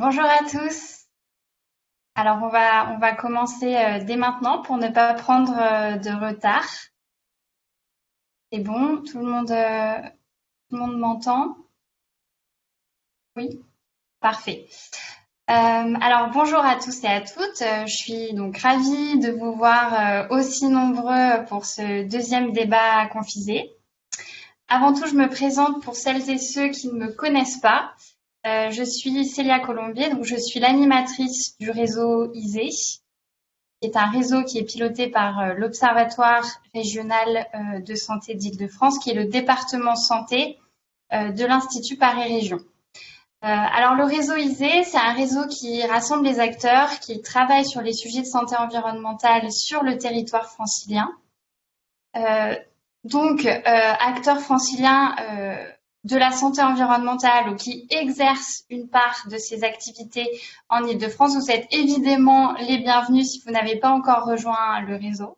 Bonjour à tous. Alors on va, commencer euh, dès maintenant pour ne pas prendre euh, de retard. C'est bon, tout le monde, euh, tout le monde m'entend? Oui, parfait. alors bonjour à tous et à toutes. je suis donc ravie de vous voir aussi nombreux pour ce deuxième débat confisé. Avant tout, je me présente pour celles et ceux qui ne me connaissent pas. Euh, je suis Célia Colombier, donc je suis l'animatrice du réseau ISE, qui est un réseau qui est piloté par euh, l'Observatoire régional euh, de santé d'Île-de-France, qui est le département santé de l'Institut Paris Région. alors le réseau ISE, c'est un réseau qui rassemble les acteurs qui travaillent sur les sujets de santé environnementale sur le territoire francilien. donc, acteurs franciliens de la santé environnementale ou qui exercent une part de ces activités en Ile-de-France, vous êtes évidemment les bienvenus si vous n'avez pas encore rejoint le réseau.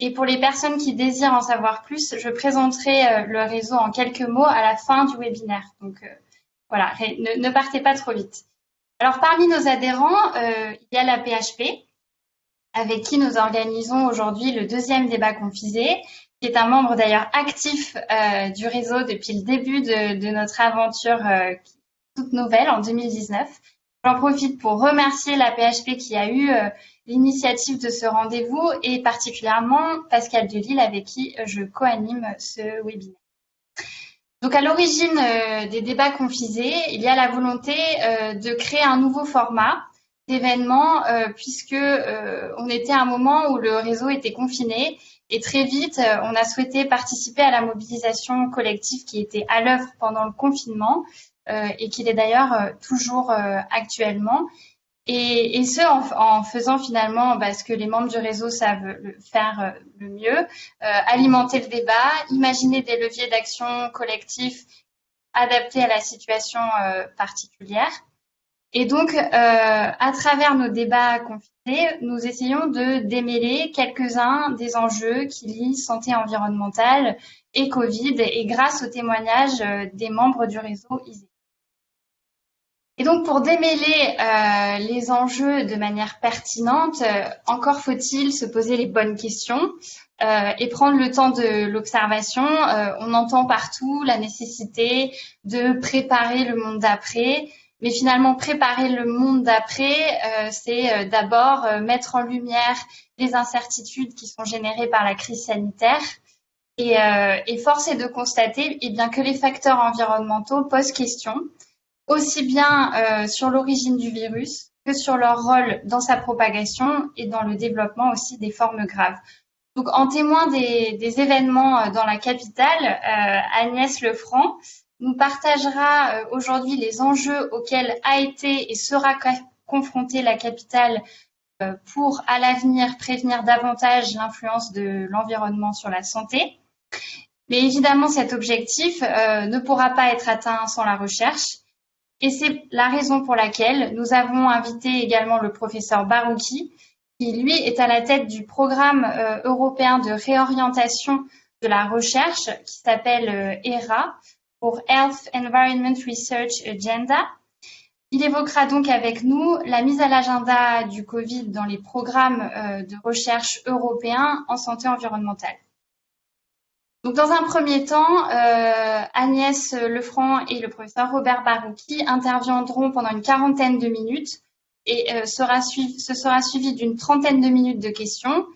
Et pour les personnes qui désirent en savoir plus, je présenterai euh, le réseau en quelques mots à la fin du webinaire. Donc euh, voilà, ne, partez pas trop vite. Alors parmi nos adhérents, euh, il y a la PHP, avec qui nous organisons aujourd'hui le deuxième débat confisé qui est un membre d'ailleurs actif euh, du réseau depuis le début de, notre aventure euh, toute nouvelle en 2019. J'en profite pour remercier la PHP qui a eu euh, l'initiative de ce rendez-vous et particulièrement Pascal Delille avec qui je co-anime ce webinaire. Donc à l'origine des débats confisés, il y a la volonté de créer un nouveau format d'événement puisque on était à un moment où le réseau était confiné et très vite, euh, on a souhaité participer à la mobilisation collective qui était à l'œuvre pendant le confinement euh, et qui est d'ailleurs euh, toujours actuellement. Et, ce, en, faisant finalement bah, ce que les membres du réseau savent faire le mieux, alimenter le débat, imaginer des leviers d'action collectifs adaptés à la situation particulière. Et donc, à travers nos débats confinés, nous essayons de démêler quelques-uns des enjeux qui lient santé environnementale et Covid et grâce au témoignage euh, des membres du réseau ISE. Et donc pour démêler euh, les enjeux de manière pertinente, euh, encore faut-il se poser les bonnes questions et prendre le temps de l'observation. on entend partout la nécessité de préparer le monde d'après, mais finalement, préparer le monde d'après, euh, c'est euh, d'abord euh, mettre en lumière les incertitudes qui sont générées par la crise sanitaire. Et, et force est de constater eh bien, que les facteurs environnementaux posent question, aussi bien sur l'origine du virus que sur leur rôle dans sa propagation et dans le développement aussi des formes graves. Donc, en témoin des, des événements dans la capitale, Agnès Lefranc nous partagera euh, aujourd'hui les enjeux auxquels a été et sera confrontée la capitale euh, pour à l'avenir prévenir davantage l'influence de l'environnement sur la santé. Mais évidemment, cet objectif euh, ne pourra pas être atteint sans la recherche. Et c'est la raison pour laquelle nous avons invité également le professeur Barouki, qui lui est à la tête du programme européen de réorientation de la recherche qui s'appelle ERA, pour Health Environment Research Agenda. Il évoquera donc avec nous la mise à l'agenda du Covid dans les programmes euh, de recherche européens en santé environnementale. Donc, dans un premier temps, euh, Agnès Lefranc et le professeur Robert Barouki interviendront pendant une quarantaine de minutes et euh, sera suivi, ce sera suivi d'une trentaine de minutes de questions.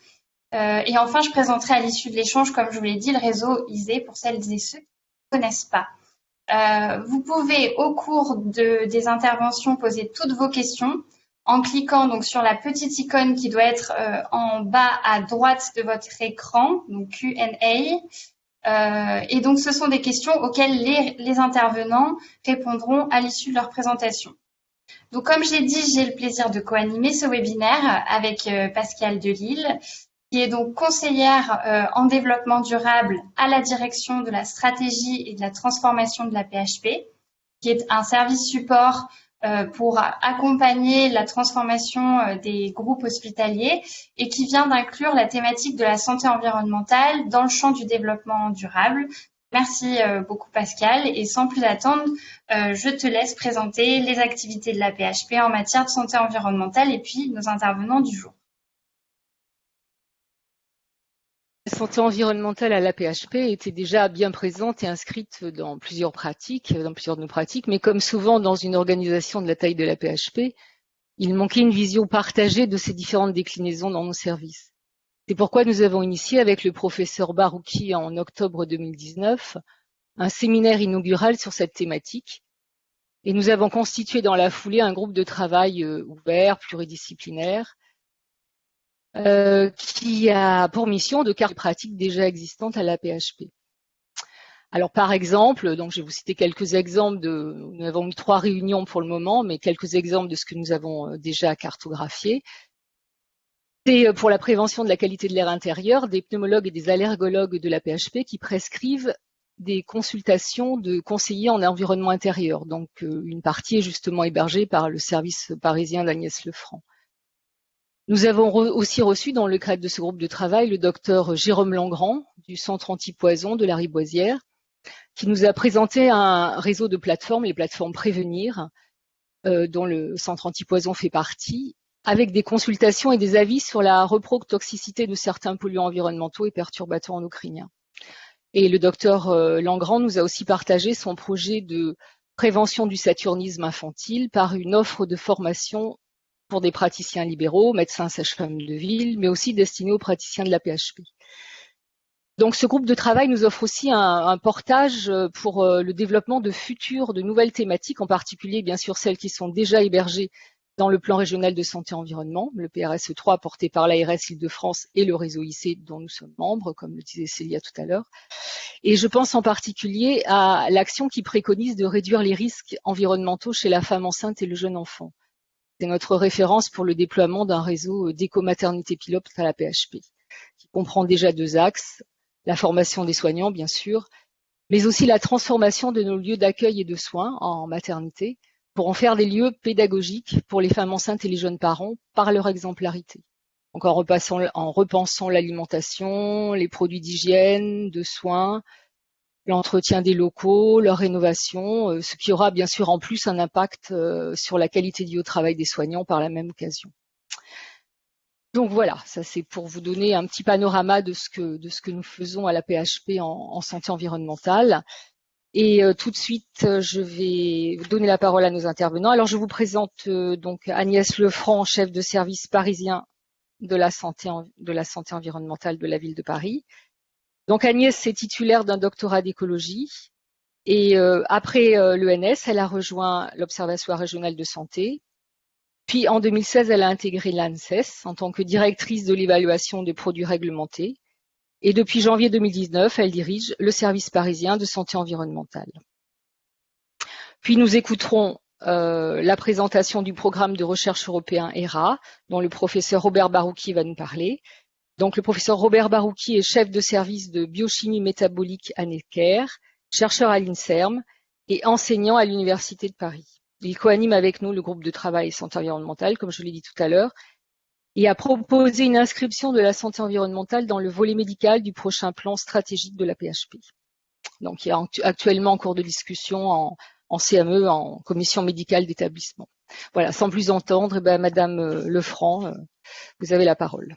et enfin, je présenterai à l'issue de l'échange, comme je vous l'ai dit, le réseau ISE pour celles et ceux qui ne connaissent pas. Euh, vous pouvez au cours de, des interventions poser toutes vos questions en cliquant donc sur la petite icône qui doit être euh, en bas à droite de votre écran, donc Q&A. Euh, et donc ce sont des questions auxquelles les, les intervenants répondront à l'issue de leur présentation. Donc comme j'ai dit, j'ai le plaisir de co-animer ce webinaire avec Pascal Delille qui est donc conseillère euh, en développement durable à la direction de la stratégie et de la transformation de la PHP, qui est un service support euh, pour accompagner la transformation euh, des groupes hospitaliers et qui vient d'inclure la thématique de la santé environnementale dans le champ du développement durable, Merci beaucoup Pascal et sans plus attendre, je te laisse présenter les activités de la PHP en matière de santé environnementale et puis nos intervenants du jour. La santé environnementale à l'APHP était déjà bien présente et inscrite dans plusieurs pratiques, dans plusieurs de nos pratiques, mais comme souvent dans une organisation de la taille de l'APHP, il manquait une vision partagée de ces différentes déclinaisons dans nos services. C'est pourquoi nous avons initié avec le professeur Barouki en octobre 2019 un séminaire inaugural sur cette thématique et nous avons constitué dans la foulée un groupe de travail euh, ouvert, pluridisciplinaire, euh, qui a pour mission de cartes pratiques déjà existantes à la PHP. Alors par exemple, donc je vais vous citer quelques exemples de, nous avons eu trois réunions pour le moment, mais quelques exemples de ce que nous avons euh, déjà cartographié. C'est euh, pour la prévention de la qualité de l'air intérieur, des pneumologues et des allergologues de la PHP qui prescrivent des consultations de conseillers en environnement intérieur. Donc une partie est justement hébergée par le service parisien d'Agnès Lefranc. Nous avons aussi reçu dans le cadre de ce groupe de travail le docteur Jérôme Langrand du Centre antipoison de la Riboisière, qui nous a présenté un réseau de plateformes, les plateformes Prévenir, euh, dont le Centre antipoison fait partie, avec des consultations et des avis sur la reprotoxicité de certains polluants environnementaux et perturbateurs endocriniens. Et le docteur euh, Langrand nous a aussi partagé son projet de prévention du saturnisme infantile par une offre de formation pour des praticiens libéraux, médecins, sages-femmes de ville, mais aussi destinés aux praticiens de la PHP. Donc ce groupe de travail nous offre aussi un, portage euh, pour euh, le développement de futures, de nouvelles thématiques, en particulier bien sûr celles qui sont déjà hébergées dans le plan régional de santé environnement, le PRSE 3 porté par l'ARS Île-de-France et le réseau IC dont nous sommes membres, comme le disait Célia tout à l'heure. Et je pense en particulier à l'action qui préconise de réduire les risques environnementaux chez la femme enceinte et le jeune enfant. C'est notre référence pour le déploiement d'un réseau d'éco-maternité pilote à la PHP, qui comprend déjà deux axes, la formation des soignants, bien sûr, mais aussi la transformation de nos lieux d'accueil et de soins en maternité pour en faire des lieux pédagogiques pour les femmes enceintes et les jeunes parents par leur exemplarité. Donc en, en repensant l'alimentation, les produits d'hygiène, de soins, l'entretien des locaux, leur rénovation, euh, ce qui aura bien sûr en plus un impact euh, sur la qualité du travail des soignants par la même occasion. Donc voilà, ça c'est pour vous donner un petit panorama de ce que, nous faisons à la PHP en, santé environnementale. Et euh, tout de suite, je vais donner la parole à nos intervenants. Alors je vous présente donc Agnès Lefranc, chef de service parisien de la santé environnementale de la ville de Paris. Donc Agnès est titulaire d'un doctorat d'écologie et euh, après euh, l'ENS, elle a rejoint l'Observatoire régional de santé. Puis en 2016, elle a intégré l'ANSES en tant que directrice de l'évaluation des produits réglementés. Et depuis janvier 2019, elle dirige le service parisien de santé environnementale. Puis nous écouterons euh, la présentation du programme de recherche européen ERA, dont le professeur Robert Barouki va nous parler, donc, le professeur Robert Barouki est chef de service de biochimie métabolique à Necker, chercheur à l'INSERM et enseignant à l'Université de Paris. Il coanime avec nous le groupe de travail santé environnementale, comme je l'ai dit tout à l'heure, et a proposé une inscription de la santé environnementale dans le volet médical du prochain plan stratégique de la PHP. Donc, il est actuellement en cours de discussion en, CME, en commission médicale d'établissement. Voilà, sans plus entendre, eh ben, Madame euh, Lefranc, euh, vous avez la parole.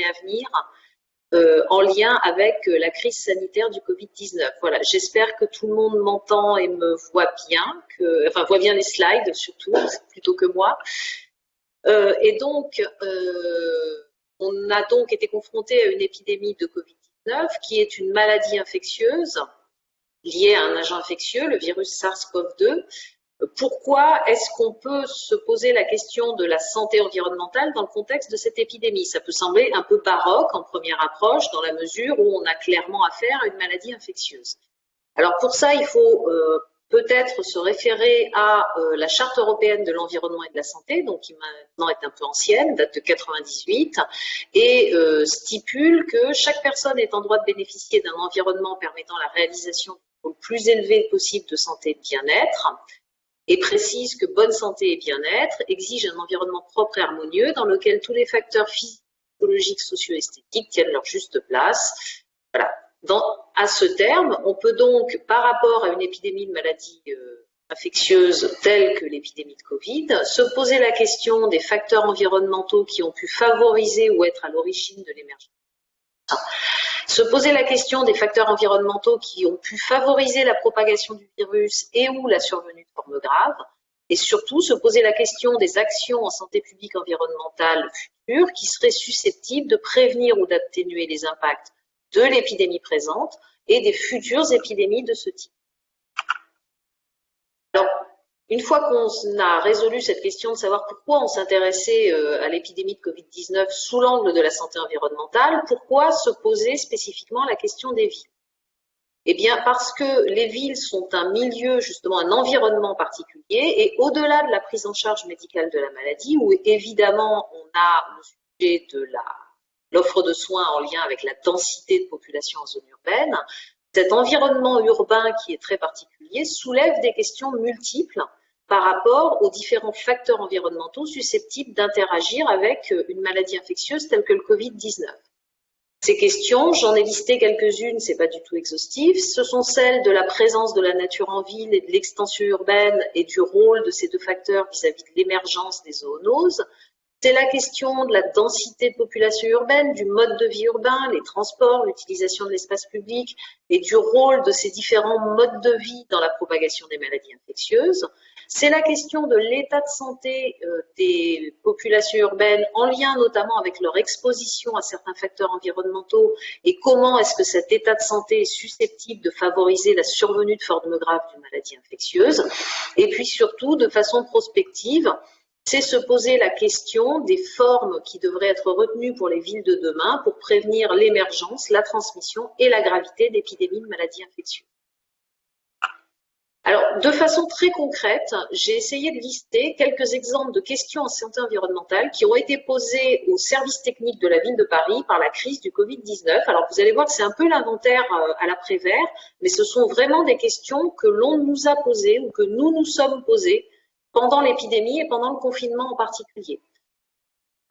À venir euh, en lien avec euh, la crise sanitaire du Covid-19. Voilà, j'espère que tout le monde m'entend et me voit bien, enfin voit bien les slides surtout, plutôt que moi. Euh, et donc, on a donc été confronté à une épidémie de Covid-19 qui est une maladie infectieuse liée à un agent infectieux, le virus SARS-CoV-2, pourquoi est-ce qu'on peut se poser la question de la santé environnementale dans le contexte de cette épidémie? Ça peut sembler un peu baroque en première approche, dans la mesure où on a clairement affaire à une maladie infectieuse. Alors pour ça, il faut euh, peut-être se référer à euh, la Charte européenne de l'environnement et de la santé, donc qui maintenant est un peu ancienne, date de 98, et euh, stipule que chaque personne est en droit de bénéficier d'un environnement permettant la réalisation le plus élevé possible de santé et de bien-être, et précise que bonne santé et bien-être exigent un environnement propre et harmonieux dans lequel tous les facteurs physiologiques, socio-esthétiques tiennent leur juste place. À ce terme, on peut donc, par rapport à une épidémie de maladies euh, infectieuses telle que l'épidémie de Covid, se poser la question des facteurs environnementaux qui ont pu favoriser ou être à l'origine de l'émergence. Se poser la question des facteurs environnementaux qui ont pu favoriser la propagation du virus et ou la survenue de formes graves, et surtout se poser la question des actions en santé publique environnementale futures qui seraient susceptibles de prévenir ou d'atténuer les impacts de l'épidémie présente et des futures épidémies de ce type. Une fois qu'on a résolu cette question de savoir pourquoi on s'intéressait euh, à l'épidémie de Covid-19 sous l'angle de la santé environnementale, pourquoi se poser spécifiquement la question des villes? Eh bien, parce que les villes sont un milieu, justement un environnement particulier, et au-delà de la prise en charge médicale de la maladie, où évidemment on a le sujet de l'offre de soins en lien avec la densité de population en zone urbaine, cet environnement urbain qui est très particulier soulève des questions multiples par rapport aux différents facteurs environnementaux susceptibles d'interagir avec euh, une maladie infectieuse telle que le Covid-19. Ces questions, j'en ai listé quelques-unes, c'est pas du tout exhaustif, ce sont celles de la présence de la nature en ville et de l'extension urbaine et du rôle de ces deux facteurs vis-à-vis -vis de l'émergence des zoonoses, c'est la question de la densité de population urbaine, du mode de vie urbain, les transports, l'utilisation de l'espace public et du rôle de ces différents modes de vie dans la propagation des maladies infectieuses. C'est la question de l'état de santé euh, des populations urbaines en lien notamment avec leur exposition à certains facteurs environnementaux et comment est-ce que cet état de santé est susceptible de favoriser la survenue de formes graves d'une maladie infectieuse. Et puis surtout, de façon prospective, c'est se poser la question des formes qui devraient être retenues pour les villes de demain pour prévenir l'émergence, la transmission et la gravité d'épidémies de maladies infectieuses. Alors, de façon très concrète, j'ai essayé de lister quelques exemples de questions en santé environnementale qui ont été posées aux services techniques de la ville de Paris par la crise du Covid-19. Alors, vous allez voir que c'est un peu l'inventaire euh, à l'après-vert, mais ce sont vraiment des questions que l'on nous a posées ou que nous nous sommes posées pendant l'épidémie et pendant le confinement en particulier.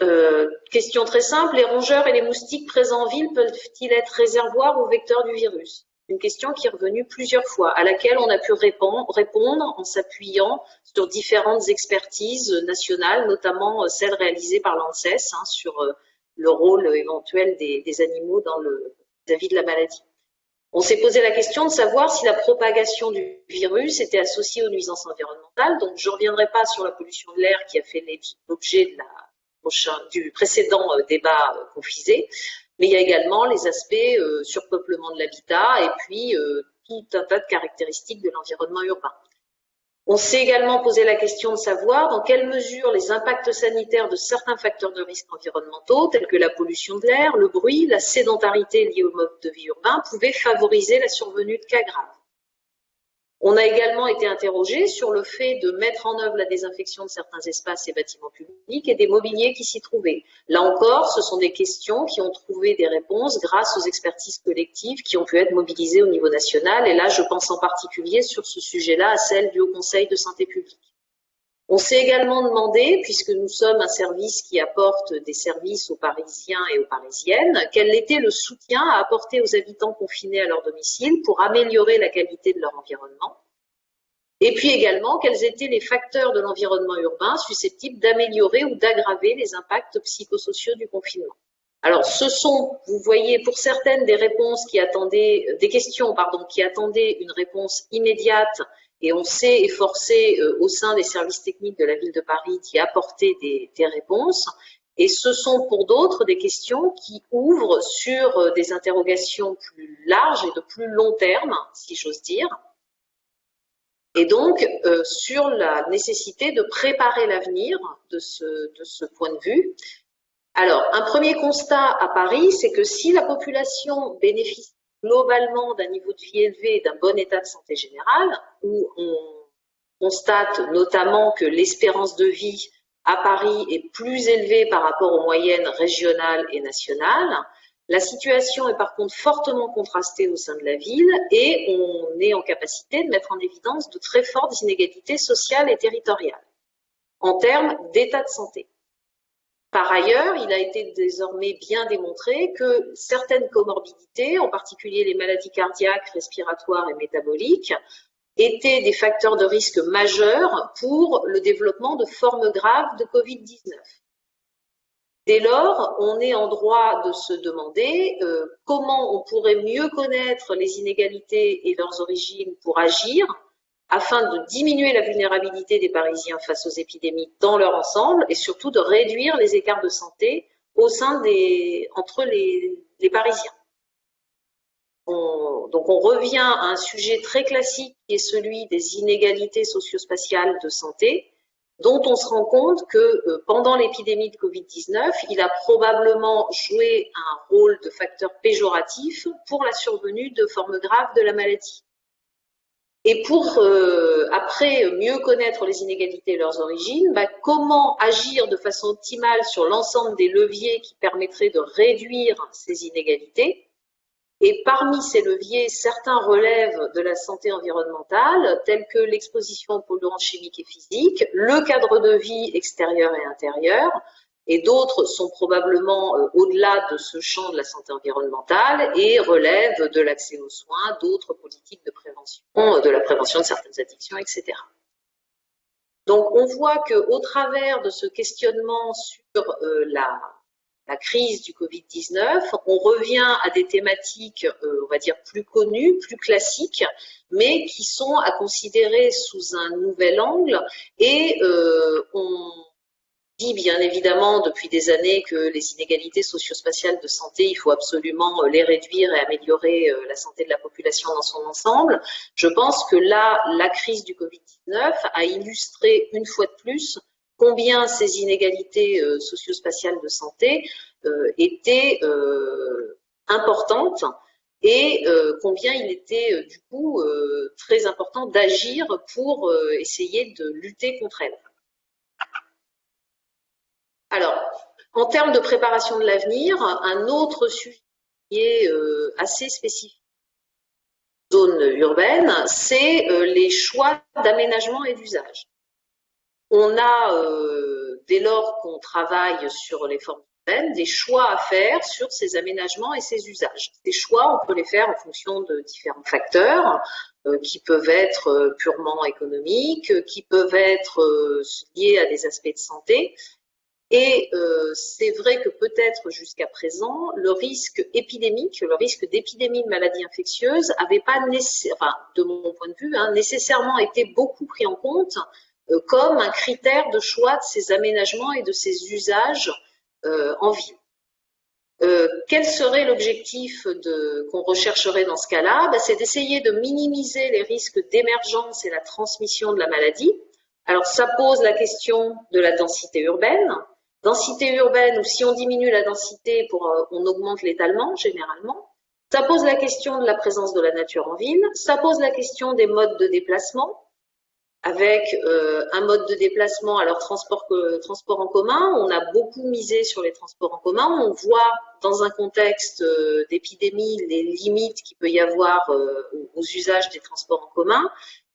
Euh, question très simple, les rongeurs et les moustiques présents en ville peuvent-ils être réservoirs ou vecteurs du virus? Une question qui est revenue plusieurs fois, à laquelle on a pu répondre, en s'appuyant sur différentes expertises nationales, notamment euh, celles réalisées par l'ANSES hein, sur euh, le rôle éventuel des, animaux dans le vis-à-vis de la maladie. On s'est posé la question de savoir si la propagation du virus était associée aux nuisances environnementales. Donc, je ne reviendrai pas sur la pollution de l'air qui a fait l'objet du précédent euh, débat confisé, mais il y a également les aspects euh, surpeuplement de l'habitat et puis tout un tas de caractéristiques de l'environnement urbain. On s'est également posé la question de savoir dans quelle mesure les impacts sanitaires de certains facteurs de risque environnementaux, tels que la pollution de l'air, le bruit, la sédentarité liée au mode de vie urbain, pouvaient favoriser la survenue de cas graves. On a également été interrogé sur le fait de mettre en œuvre la désinfection de certains espaces et bâtiments publics et des mobiliers qui s'y trouvaient. Là encore, ce sont des questions qui ont trouvé des réponses grâce aux expertises collectives qui ont pu être mobilisées au niveau national. Et là, je pense en particulier sur ce sujet-là à celle du Haut Conseil de santé publique. On s'est également demandé, puisque nous sommes un service qui apporte des services aux Parisiens et aux Parisiennes, quel était le soutien à apporter aux habitants confinés à leur domicile pour améliorer la qualité de leur environnement. Et puis également, quels étaient les facteurs de l'environnement urbain susceptibles d'améliorer ou d'aggraver les impacts psychosociaux du confinement. Alors, ce sont, vous voyez, pour certaines des réponses qui attendaient, des questions, qui attendaient une réponse immédiate et on s'est efforcé euh, au sein des services techniques de la ville de Paris d'y apporter des, réponses. Et ce sont pour d'autres des questions qui ouvrent sur euh, des interrogations plus larges et de plus long terme, si j'ose dire. Et donc, euh, sur la nécessité de préparer l'avenir de ce, de ce point de vue. Alors, un premier constat à Paris, c'est que si la population bénéficie globalement d'un niveau de vie élevé et d'un bon état de santé général, où on constate notamment que l'espérance de vie à Paris est plus élevée par rapport aux moyennes régionales et nationales. La situation est par contre fortement contrastée au sein de la ville et on est en capacité de mettre en évidence de très fortes inégalités sociales et territoriales en termes d'état de santé. Par ailleurs, il a été désormais bien démontré que certaines comorbidités, en particulier les maladies cardiaques, respiratoires et métaboliques, étaient des facteurs de risque majeurs pour le développement de formes graves de Covid-19. Dès lors, on est en droit de se demander euh, comment on pourrait mieux connaître les inégalités et leurs origines pour agir afin de diminuer la vulnérabilité des Parisiens face aux épidémies dans leur ensemble et surtout de réduire les écarts de santé au sein des, entre les, Parisiens. donc on revient à un sujet très classique qui est celui des inégalités socio-spatiales de santé, dont on se rend compte que euh, pendant l'épidémie de Covid-19, il a probablement joué un rôle de facteur péjoratif pour la survenue de formes graves de la maladie. Et pour euh, après mieux connaître les inégalités et leurs origines, bah, comment agir de façon optimale sur l'ensemble des leviers qui permettraient de réduire ces inégalités? Et parmi ces leviers, certains relèvent de la santé environnementale, tels que l'exposition aux polluants chimiques et physiques, le cadre de vie extérieur et intérieur, et d'autres sont probablement euh, au-delà de ce champ de la santé environnementale et relèvent de l'accès aux soins, d'autres politiques de prévention, de la prévention de certaines addictions, etc. Donc on voit qu'au travers de ce questionnement sur euh, la, crise du Covid-19, on revient à des thématiques, euh, on va dire, plus connues, plus classiques, mais qui sont à considérer sous un nouvel angle et on bien évidemment depuis des années que les inégalités socio-spatiales de santé, il faut absolument euh, les réduire et améliorer euh, la santé de la population dans son ensemble. Je pense que là, la crise du Covid-19 a illustré une fois de plus combien ces inégalités euh, socio-spatiales de santé étaient importantes et combien il était du coup très important d'agir pour essayer de lutter contre elles. Alors, en termes de préparation de l'avenir, un autre sujet qui est euh, assez spécifique zone urbaine, c'est euh, les choix d'aménagement et d'usage. On a, euh, dès lors qu'on travaille sur les formes urbaines, des choix à faire sur ces aménagements et ces usages. Ces choix, on peut les faire en fonction de différents facteurs qui peuvent être purement économiques, qui peuvent être liés à des aspects de santé, et euh, c'est vrai que peut-être jusqu'à présent, le risque épidémique, le risque d'épidémie de maladies infectieuses avait pas, enfin, de mon point de vue, hein, nécessairement été beaucoup pris en compte euh, comme un critère de choix de ces aménagements et de ces usages euh, en ville. quel serait l'objectif qu'on rechercherait dans ce cas-là? Ben, C'est d'essayer de minimiser les risques d'émergence et la transmission de la maladie. Alors ça pose la question de la densité urbaine, densité urbaine ou si on diminue la densité, euh, on augmente l'étalement généralement. Ça pose la question de la présence de la nature en ville. Ça pose la question des modes de déplacement avec euh, un mode de déplacement, alors transport, transport en commun, on a beaucoup misé sur les transports en commun, on voit dans un contexte euh, d'épidémie les limites qu'il peut y avoir aux usages des transports en commun,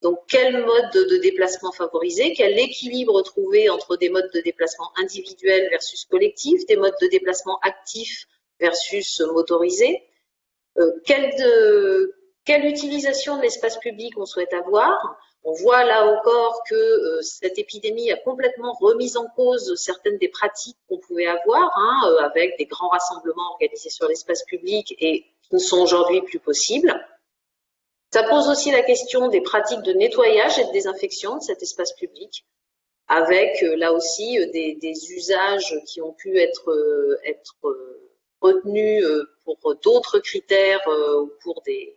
donc, quel mode de, déplacement favoriser? Quel équilibre trouver entre des modes de déplacement individuels versus collectifs, des modes de déplacement actifs versus motorisés? Euh, quelle, utilisation de l'espace public on souhaite avoir? On voit là encore que euh, cette épidémie a complètement remis en cause certaines des pratiques qu'on pouvait avoir, hein, euh, avec des grands rassemblements organisés sur l'espace public et qui ne sont aujourd'hui plus possibles. Ça pose aussi la question des pratiques de nettoyage et de désinfection de cet espace public, avec euh, là aussi euh, des, usages qui ont pu être, euh, retenus pour d'autres critères au cours des,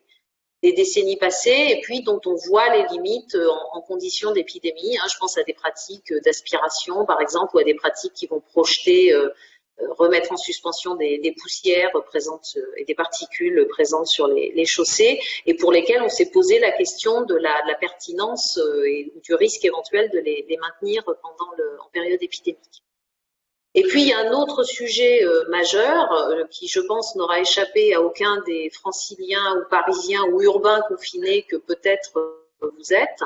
décennies passées, et puis dont on voit les limites en, conditions d'épidémie. Hein. Je pense à des pratiques d'aspiration, par exemple, ou à des pratiques qui vont projeter remettre en suspension des, poussières présentes et des particules présentes sur les, chaussées et pour lesquelles on s'est posé la question de la, pertinence et du risque éventuel de les, maintenir pendant en période épidémique. Et puis, il y a un autre sujet majeur qui, je pense, n'aura échappé à aucun des franciliens ou parisiens ou urbains confinés que peut-être vous êtes,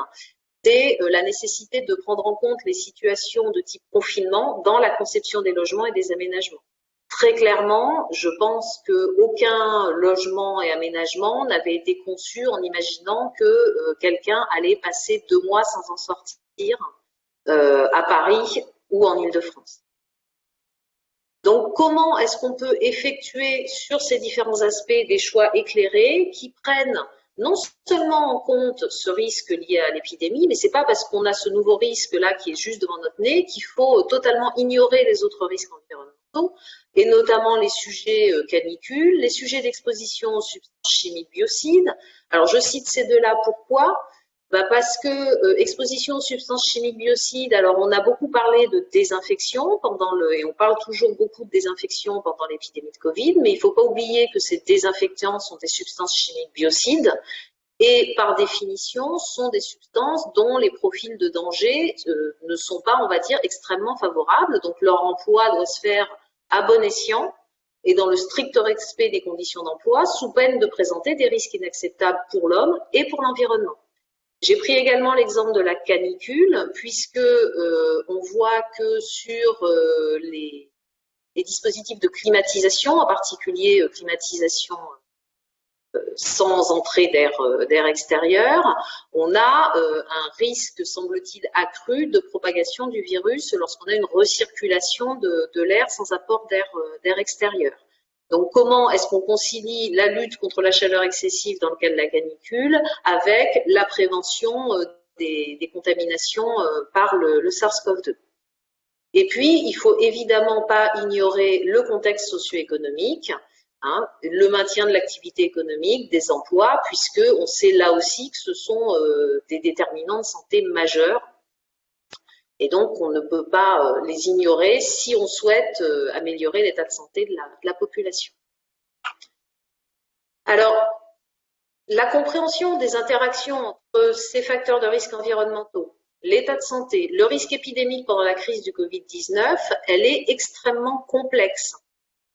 c'est euh, la nécessité de prendre en compte les situations de type confinement dans la conception des logements et des aménagements. Très clairement, je pense qu'aucun logement et aménagement n'avait été conçu en imaginant que euh, quelqu'un allait passer deux mois sans en sortir euh, à Paris ou en Ile-de-France. Donc, comment est-ce qu'on peut effectuer sur ces différents aspects des choix éclairés qui prennent non seulement en compte ce risque lié à l'épidémie, mais c'est pas parce qu'on a ce nouveau risque-là qui est juste devant notre nez qu'il faut totalement ignorer les autres risques environnementaux, et notamment les sujets euh, canicules, les sujets d'exposition aux substances chimiques biocides. Alors je cite ces deux-là pourquoi? Bah parce que euh, exposition aux substances chimiques biocides, alors on a beaucoup parlé de désinfection pendant le, et on parle toujours beaucoup de désinfection pendant l'épidémie de Covid, mais il ne faut pas oublier que ces désinfectants sont des substances chimiques biocides et par définition sont des substances dont les profils de danger euh, ne sont pas, on va dire, extrêmement favorables. Donc leur emploi doit se faire à bon escient et dans le strict respect des conditions d'emploi, sous peine de présenter des risques inacceptables pour l'homme et pour l'environnement. J'ai pris également l'exemple de la canicule, puisque euh, on voit que sur euh, les, dispositifs de climatisation, en particulier euh, climatisation sans entrée d'air extérieur, on a un risque, semble-t-il, accru de propagation du virus lorsqu'on a une recirculation de l'air sans apport d'air extérieur. Donc, comment est-ce qu'on concilie la lutte contre la chaleur excessive dans le cadre de la canicule avec la prévention euh, des, contaminations euh, par le, SARS-CoV-2 Et puis, il faut évidemment pas ignorer le contexte socio-économique, hein, le maintien de l'activité économique, des emplois, puisque on sait là aussi que ce sont euh, des déterminants de santé majeurs et donc, on ne peut pas euh, les ignorer si on souhaite euh, améliorer l'état de santé de la, population. Alors, la compréhension des interactions entre ces facteurs de risque environnementaux, l'état de santé, le risque épidémique pendant la crise du Covid-19, elle est extrêmement complexe.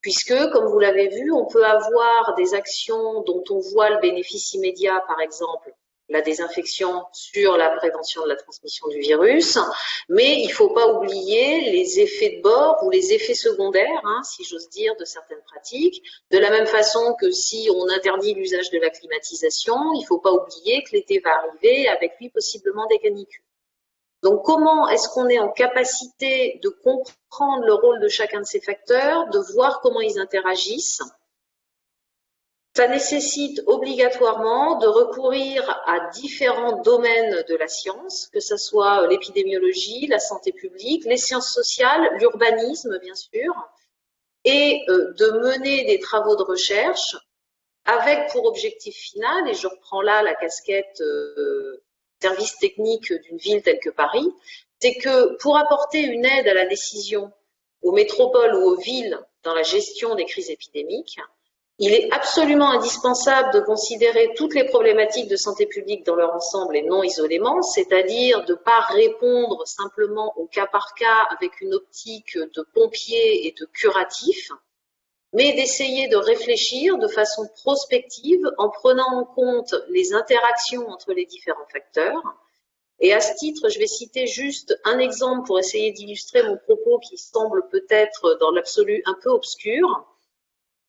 Puisque, comme vous l'avez vu, on peut avoir des actions dont on voit le bénéfice immédiat, par exemple, la désinfection sur la prévention de la transmission du virus, mais il ne faut pas oublier les effets de bord ou les effets secondaires, hein, si j'ose dire, de certaines pratiques. De la même façon que si on interdit l'usage de la climatisation, il ne faut pas oublier que l'été va arriver avec lui possiblement des canicules. Donc comment est-ce qu'on est en capacité de comprendre le rôle de chacun de ces facteurs, de voir comment ils interagissent ça nécessite obligatoirement de recourir à différents domaines de la science, que ce soit l'épidémiologie, la santé publique, les sciences sociales, l'urbanisme bien sûr, et euh, de mener des travaux de recherche avec pour objectif final, et je reprends là la casquette euh, service technique d'une ville telle que Paris, c'est que pour apporter une aide à la décision aux métropoles ou aux villes dans la gestion des crises épidémiques, il est absolument indispensable de considérer toutes les problématiques de santé publique dans leur ensemble et non isolément, c'est-à-dire de ne pas répondre simplement au cas par cas avec une optique de pompier et de curatif, mais d'essayer de réfléchir de façon prospective en prenant en compte les interactions entre les différents facteurs. Et à ce titre, je vais citer juste un exemple pour essayer d'illustrer mon propos qui semble peut-être dans l'absolu un peu obscur.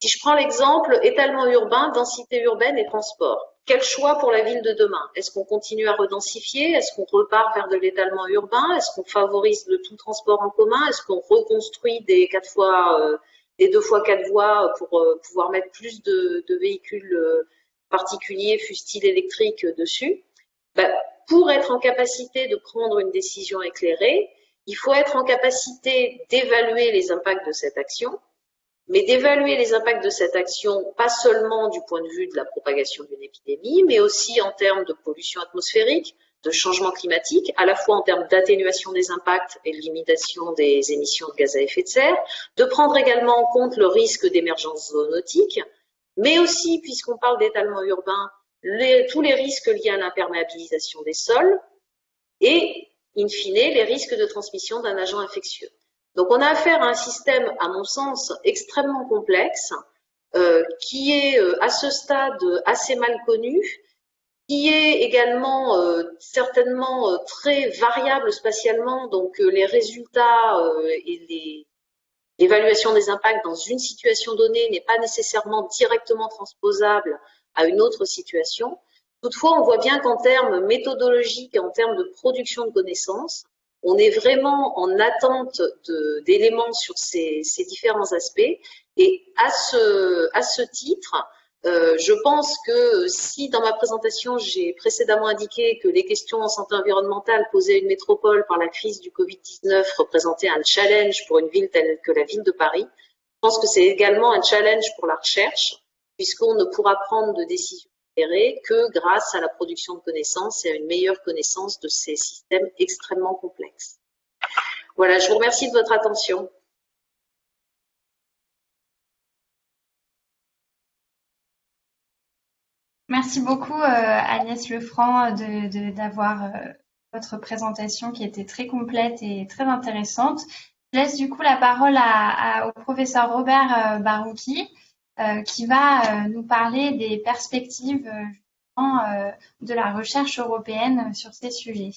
Si je prends l'exemple étalement urbain, densité urbaine et transport, quel choix pour la ville de demain? Est-ce qu'on continue à redensifier? Est-ce qu'on repart vers de l'étalement urbain? Est-ce qu'on favorise le tout transport en commun? Est-ce qu'on reconstruit des quatre fois, euh, des deux fois quatre voies pour euh, pouvoir mettre plus de, véhicules euh, particuliers, fustiles électriques dessus? Ben, Pour être en capacité de prendre une décision éclairée, il faut être en capacité d'évaluer les impacts de cette action, mais d'évaluer les impacts de cette action, pas seulement du point de vue de la propagation d'une épidémie, mais aussi en termes de pollution atmosphérique, de changement climatique, à la fois en termes d'atténuation des impacts et de limitation des émissions de gaz à effet de serre, de prendre également en compte le risque d'émergence zoonotique, mais aussi, puisqu'on parle d'étalement urbain, tous les risques liés à l'imperméabilisation des sols et, in fine, les risques de transmission d'un agent infectieux. Donc on a affaire à un système, à mon sens, extrêmement complexe, euh, qui est euh, à ce stade assez mal connu, qui est également euh, certainement très variable spatialement, donc les résultats et l'évaluation des impacts dans une situation donnée n'est pas nécessairement directement transposable à une autre situation. Toutefois, on voit bien qu'en termes méthodologiques et en termes de production de connaissances, on est vraiment en attente d'éléments sur ces, différents aspects. Et à ce, titre, euh, je pense que si dans ma présentation, j'ai précédemment indiqué que les questions en santé environnementale posées à une métropole par la crise du Covid-19 représentaient un challenge pour une ville telle que la ville de Paris, je pense que c'est également un challenge pour la recherche, puisqu'on ne pourra prendre de que grâce à la production de connaissances et à une meilleure connaissance de ces systèmes extrêmement complexes. Voilà, je vous remercie de votre attention. Merci beaucoup euh, Agnès Lefranc d'avoir euh, votre présentation qui était très complète et très intéressante. Je laisse du coup la parole au professeur Robert euh, Barouki. Euh, qui va euh, nous parler des perspectives euh, de la recherche européenne sur ces sujets.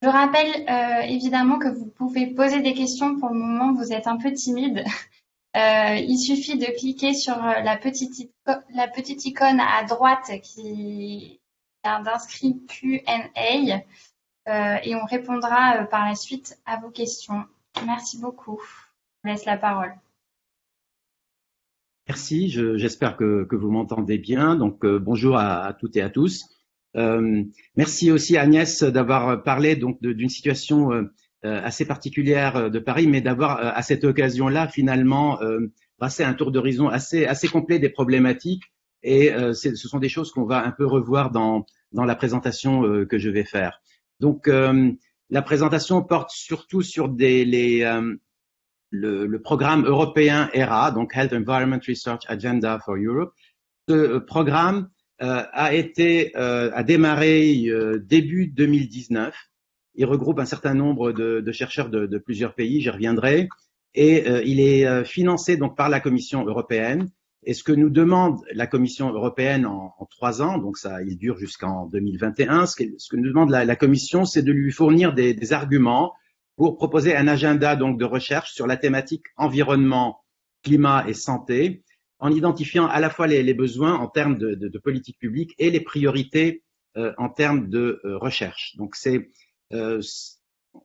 Je rappelle évidemment que vous pouvez poser des questions. Pour le moment, vous êtes un peu timide. il suffit de cliquer sur la petite, icône à droite qui est d'inscrit Q&A et on répondra par la suite à vos questions. Merci beaucoup. Je vous laisse la parole. Merci, j'espère que, que, vous m'entendez bien. Donc euh, bonjour à, toutes et à tous. Euh, merci aussi Agnès d'avoir parlé donc d'une situation euh, assez particulière de Paris, mais d'avoir à cette occasion-là finalement passé un tour d'horizon assez, assez complet des problématiques. Et ce sont des choses qu'on va un peu revoir dans, dans la présentation que je vais faire. Donc la présentation porte surtout sur des, les, le, le, programme européen ERA, donc Health Environment Research Agenda for Europe. Ce euh, programme euh, a été euh, a démarré euh, début 2019. Il regroupe un certain nombre de, de chercheurs de, de, plusieurs pays, j'y reviendrai, et euh, il est financé donc par la Commission européenne. Et ce que nous demande la Commission européenne en, en trois ans, donc ça, il dure jusqu'en 2021, ce que, ce que nous demande la, la Commission, c'est de lui fournir des, des arguments pour proposer un agenda donc de recherche sur la thématique environnement, climat et santé, en identifiant à la fois les, besoins en termes de, de, de, politique publique et les priorités euh, en termes de euh, recherche. Donc c'est euh,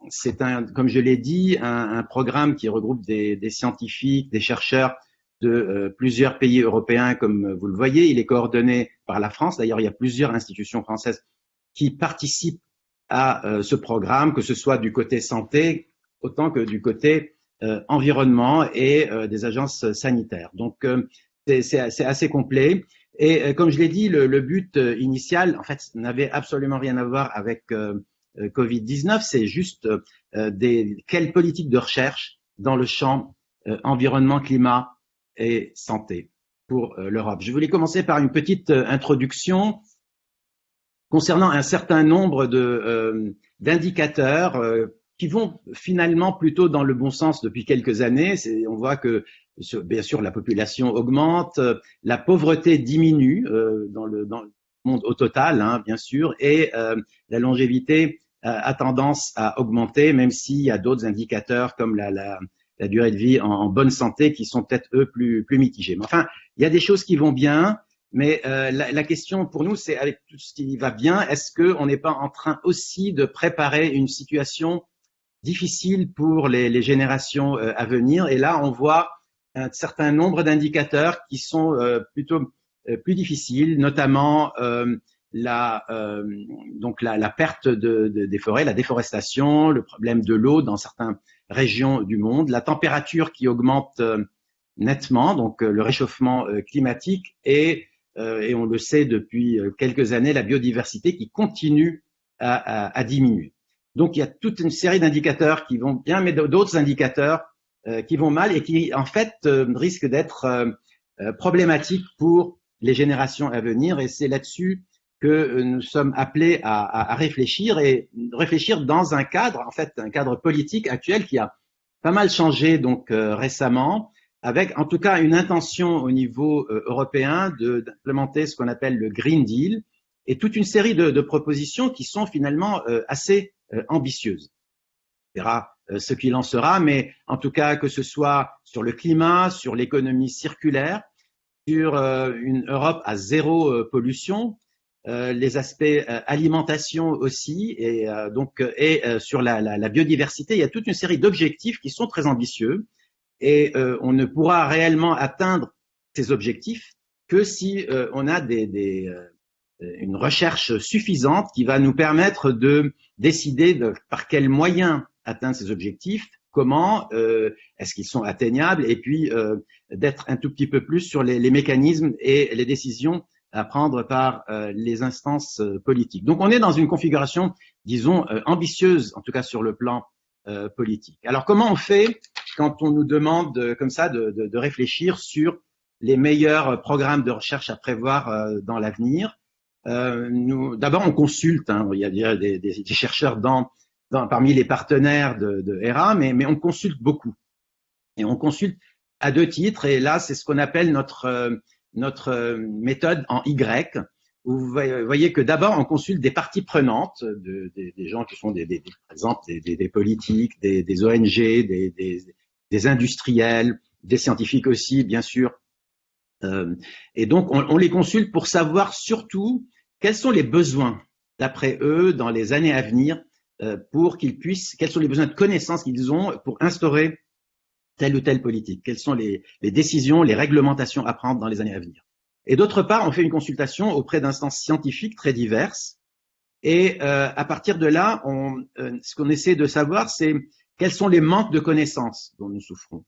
c'est un, comme je l'ai dit, un, un, programme qui regroupe des, des scientifiques, des chercheurs de euh, plusieurs pays européens, comme vous le voyez. Il est coordonné par la France. D'ailleurs, il y a plusieurs institutions françaises qui participent à euh, ce programme, que ce soit du côté santé autant que du côté euh, environnement et euh, des agences sanitaires. Donc c'est assez complet. Et comme je l'ai dit, le, le, but initial, en fait, n'avait absolument rien à voir avec Covid-19. C'est juste des, quelle politique de recherche dans le champ environnement, climat et santé pour l'Europe. Je voulais commencer par une petite introduction concernant un certain nombre euh, d'indicateurs euh, qui vont finalement plutôt dans le bon sens depuis quelques années. On voit que bien sûr la population augmente, la pauvreté diminue euh, dans, le, dans, le, monde au total, hein, bien sûr, et la longévité a tendance à augmenter, même s'il y a d'autres indicateurs comme la, la, la, durée de vie en, en bonne santé qui sont peut-être eux plus, plus mitigés. Mais enfin, il y a des choses qui vont bien. Mais euh, la, question pour nous, c'est avec tout ce qui va bien, est-ce qu'on n'est pas en train aussi de préparer une situation difficile pour les, générations euh, à venir? Et là, on voit un certain nombre d'indicateurs qui sont euh, plutôt plus difficiles, notamment la, donc la, perte de, de, des forêts, la déforestation, le problème de l'eau dans certaines régions du monde, la température qui augmente nettement, donc le réchauffement climatique et et on le sait depuis euh, quelques années, la biodiversité qui continue à, diminuer. Donc il y a toute une série d'indicateurs qui vont bien, mais d'autres indicateurs qui vont mal et qui en fait risquent d'être problématiques pour les générations à venir. Et c'est là-dessus que nous sommes appelés à, à, réfléchir et réfléchir dans un cadre, en fait, un cadre politique actuel qui a pas mal changé donc récemment avec en tout cas une intention au niveau euh, européen d'implémenter ce qu'on appelle le Green Deal et toute une série de, propositions qui sont finalement euh, assez euh, ambitieuses. On verra ce qu'il en sera, mais en tout cas que ce soit sur le climat, sur l'économie circulaire, sur une Europe à zéro pollution, les aspects alimentation aussi, et donc et sur la biodiversité, il y a toute une série d'objectifs qui sont très ambitieux et euh, on ne pourra réellement atteindre ces objectifs que si euh, on a des, des, euh, une recherche suffisante qui va nous permettre de décider de, par quels moyens atteindre ces objectifs, comment, est-ce qu'ils sont atteignables, et puis d'être un tout petit peu plus sur les, les, mécanismes et les décisions à prendre par les instances politiques. Donc on est dans une configuration, disons, ambitieuse, en tout cas sur le plan politique. Alors comment on fait quand on nous demande comme ça de, réfléchir sur les meilleurs programmes de recherche à prévoir euh, dans l'avenir. Euh, D'abord, on consulte. Hein, il y a des, chercheurs parmi les partenaires de, de ERA, mais, on consulte beaucoup. Et on consulte à deux titres. Et là, c'est ce qu'on appelle notre, euh, méthode en Y. Vous voyez que d'abord, on consulte des parties prenantes, de, des, gens qui sont des, par exemple des, politiques, des, ONG, des, des industriels, des scientifiques aussi, bien sûr. Euh, et donc, on, on, les consulte pour savoir surtout quels sont les besoins, d'après eux, dans les années à venir, euh, pour qu'ils puissent, quels sont les besoins de connaissances qu'ils ont pour instaurer telle ou telle politique, quelles sont les, les, décisions, les réglementations à prendre dans les années à venir. Et d'autre part, on fait une consultation auprès d'instances scientifiques très diverses. Et euh, à partir de là, on, euh, ce qu'on essaie de savoir, c'est quels sont les manques de connaissances dont nous souffrons?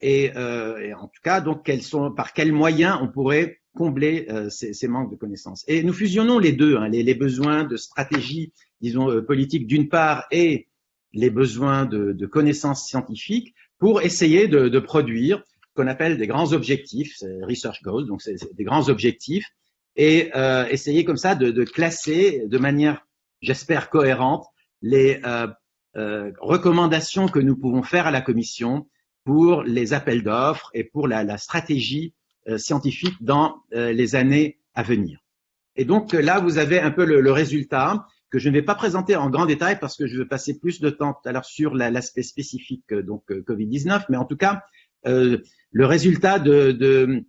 Et, euh, et, en tout cas, donc, quels sont, par quels moyens on pourrait combler euh, ces, ces, manques de connaissances? Et nous fusionnons les deux, hein, les, les, besoins de stratégie, disons, euh, politique d'une part, et les besoins de, de connaissances scientifiques pour essayer de, de produire ce qu'on appelle des grands objectifs, research goals, donc c'est des grands objectifs, et euh, essayer comme ça de, de classer de manière, j'espère, cohérente les euh, recommandations que nous pouvons faire à la Commission pour les appels d'offres et pour la, stratégie euh, scientifique dans euh, les années à venir. Et donc là, vous avez un peu le, résultat que je ne vais pas présenter en grand détail parce que je veux passer plus de temps tout à l'heure sur l'aspect spécifique donc Covid-19, mais en tout cas, le résultat de,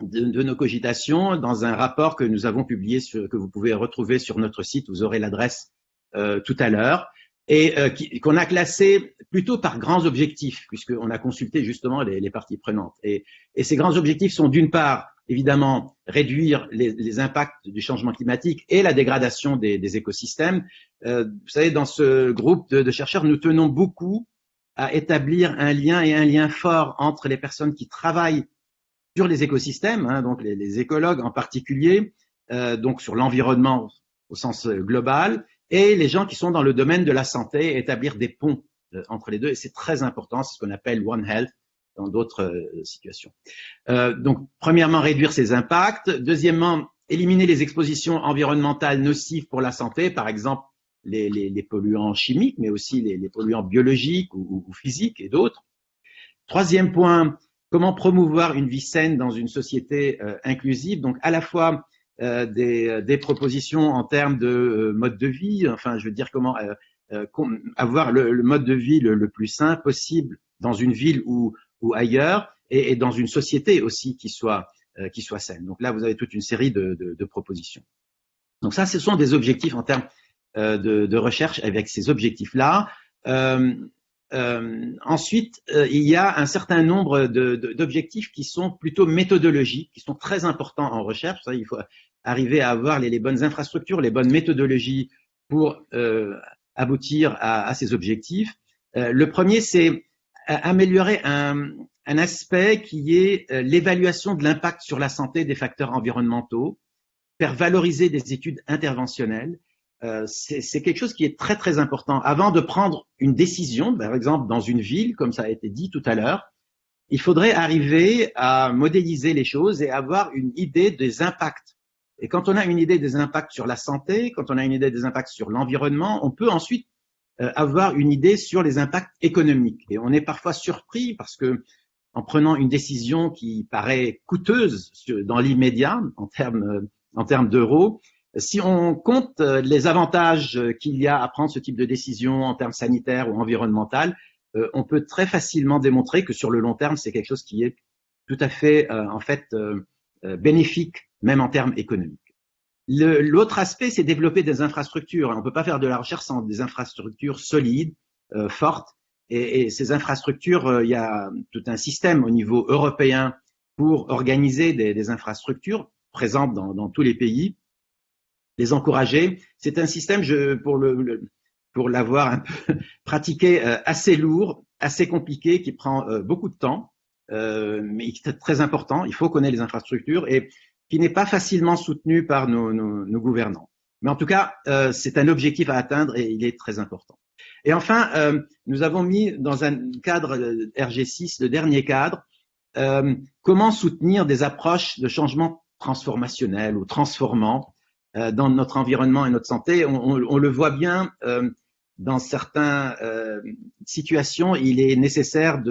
nos cogitations dans un rapport que nous avons publié, que vous pouvez retrouver sur notre site, vous aurez l'adresse tout à l'heure, et euh, qu'on a classé plutôt par grands objectifs, puisqu'on a consulté justement les, parties prenantes. Et, ces grands objectifs sont d'une part, évidemment, réduire les, impacts du changement climatique et la dégradation des, écosystèmes. Euh, vous savez, dans ce groupe de, chercheurs, nous tenons beaucoup à établir un lien et un lien fort entre les personnes qui travaillent sur les écosystèmes, hein, donc les, les, écologues en particulier, euh, donc sur l'environnement au sens global, et les gens qui sont dans le domaine de la santé, établir des ponts euh, entre les deux. C'est très important, c'est ce qu'on appelle One Health dans d'autres euh, situations. Euh, donc, premièrement, réduire ses impacts. Deuxièmement, éliminer les expositions environnementales nocives pour la santé, par exemple les, polluants chimiques, mais aussi les, polluants biologiques ou, physiques et d'autres. Troisième point, comment promouvoir une vie saine dans une société inclusive, donc à la fois des, euh, des, propositions en termes de euh, mode de vie, enfin, je veux dire comment avoir le, mode de vie le, plus sain possible dans une ville ou, ailleurs, et, dans une société aussi qui soit, qui soit saine. Donc là, vous avez toute une série de, propositions. Donc ça, ce sont des objectifs en termes de, recherche avec ces objectifs-là. Euh, euh, ensuite, euh, il y a un certain nombre d'objectifs qui sont plutôt méthodologiques, qui sont très importants en recherche. Il faut arriver à avoir les, bonnes infrastructures, les bonnes méthodologies pour euh, aboutir à, ces objectifs. Le premier, c'est améliorer un, un, aspect qui est l'évaluation de l'impact sur la santé des facteurs environnementaux, faire valoriser des études interventionnelles euh, c'est quelque chose qui est très très important. Avant de prendre une décision, par exemple dans une ville, comme ça a été dit tout à l'heure, il faudrait arriver à modéliser les choses et avoir une idée des impacts. Et quand on a une idée des impacts sur la santé, quand on a une idée des impacts sur l'environnement, on peut ensuite euh, avoir une idée sur les impacts économiques. Et on est parfois surpris parce que en prenant une décision qui paraît coûteuse dans l'immédiat en termes en termes d'euros, si on compte euh, les avantages qu'il y a à prendre ce type de décision en termes sanitaires ou environnementaux, euh, on peut très facilement démontrer que sur le long terme, c'est quelque chose qui est tout à fait euh, en fait bénéfique, même en termes économiques. L'autre aspect, c'est développer des infrastructures. On ne peut pas faire de la recherche sans des infrastructures solides, fortes. Et, ces infrastructures, il y a tout un système au niveau européen pour organiser des, infrastructures présentes dans tous les pays les encourager. C'est un système, je, pour l'avoir un peu pratiqué, euh, assez lourd, assez compliqué, qui prend euh, beaucoup de temps, euh, mais qui est très important. Il faut connaître les infrastructures et qui n'est pas facilement soutenu par nos, nos, gouvernants. Mais en tout cas, c'est un objectif à atteindre et il est très important. Et enfin, nous avons mis dans un cadre RG6, le dernier cadre, comment soutenir des approches de changement transformationnel ou transformant dans notre environnement et notre santé. On, on, on le voit bien euh, dans certaines euh, situations, il est nécessaire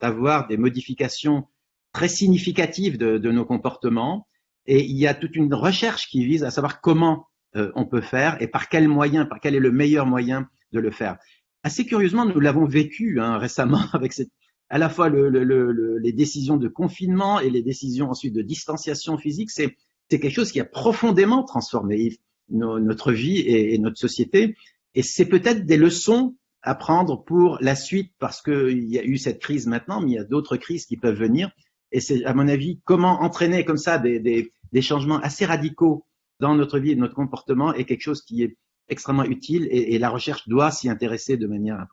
d'avoir de, des modifications très significatives de, de, nos comportements. Et il y a toute une recherche qui vise à savoir comment euh, on peut faire et par quel moyen, par quel est le meilleur moyen de le faire. Assez curieusement, nous l'avons vécu hein, récemment avec cette, à la fois le, le, les décisions de confinement et les décisions ensuite de distanciation physique. C'est c'est quelque chose qui a profondément transformé notre vie et, notre société. Et c'est peut-être des leçons à prendre pour la suite parce qu'il y a eu cette crise maintenant, mais il y a d'autres crises qui peuvent venir. Et c'est, à mon avis, comment entraîner comme ça des, changements assez radicaux dans notre vie et notre comportement est quelque chose qui est extrêmement utile et, la recherche doit s'y intéresser de manière.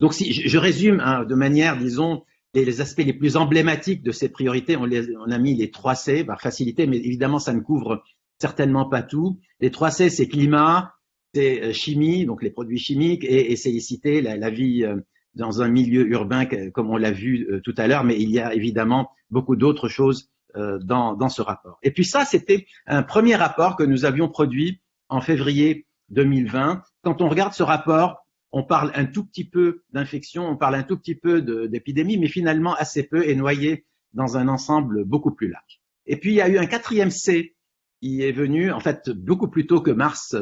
Donc, si je, je résume hein, de manière, disons, les, aspects les plus emblématiques de ces priorités, on, a mis les 3 C par facilité, mais évidemment, ça ne couvre certainement pas tout. Les 3 C, c'est climat, c'est euh, chimie, donc les produits chimiques, et, c'est la, la, vie euh, dans un milieu urbain, comme on l'a vu euh, tout à l'heure, mais il y a évidemment beaucoup d'autres choses dans ce rapport. Et puis ça, c'était un premier rapport que nous avions produit en février 2020. Quand on regarde ce rapport, on parle un tout petit peu d'infection, on parle un tout petit peu d'épidémie, mais finalement assez peu est noyé dans un ensemble beaucoup plus large. Et puis il y a eu un quatrième C qui est venu en fait beaucoup plus tôt que mars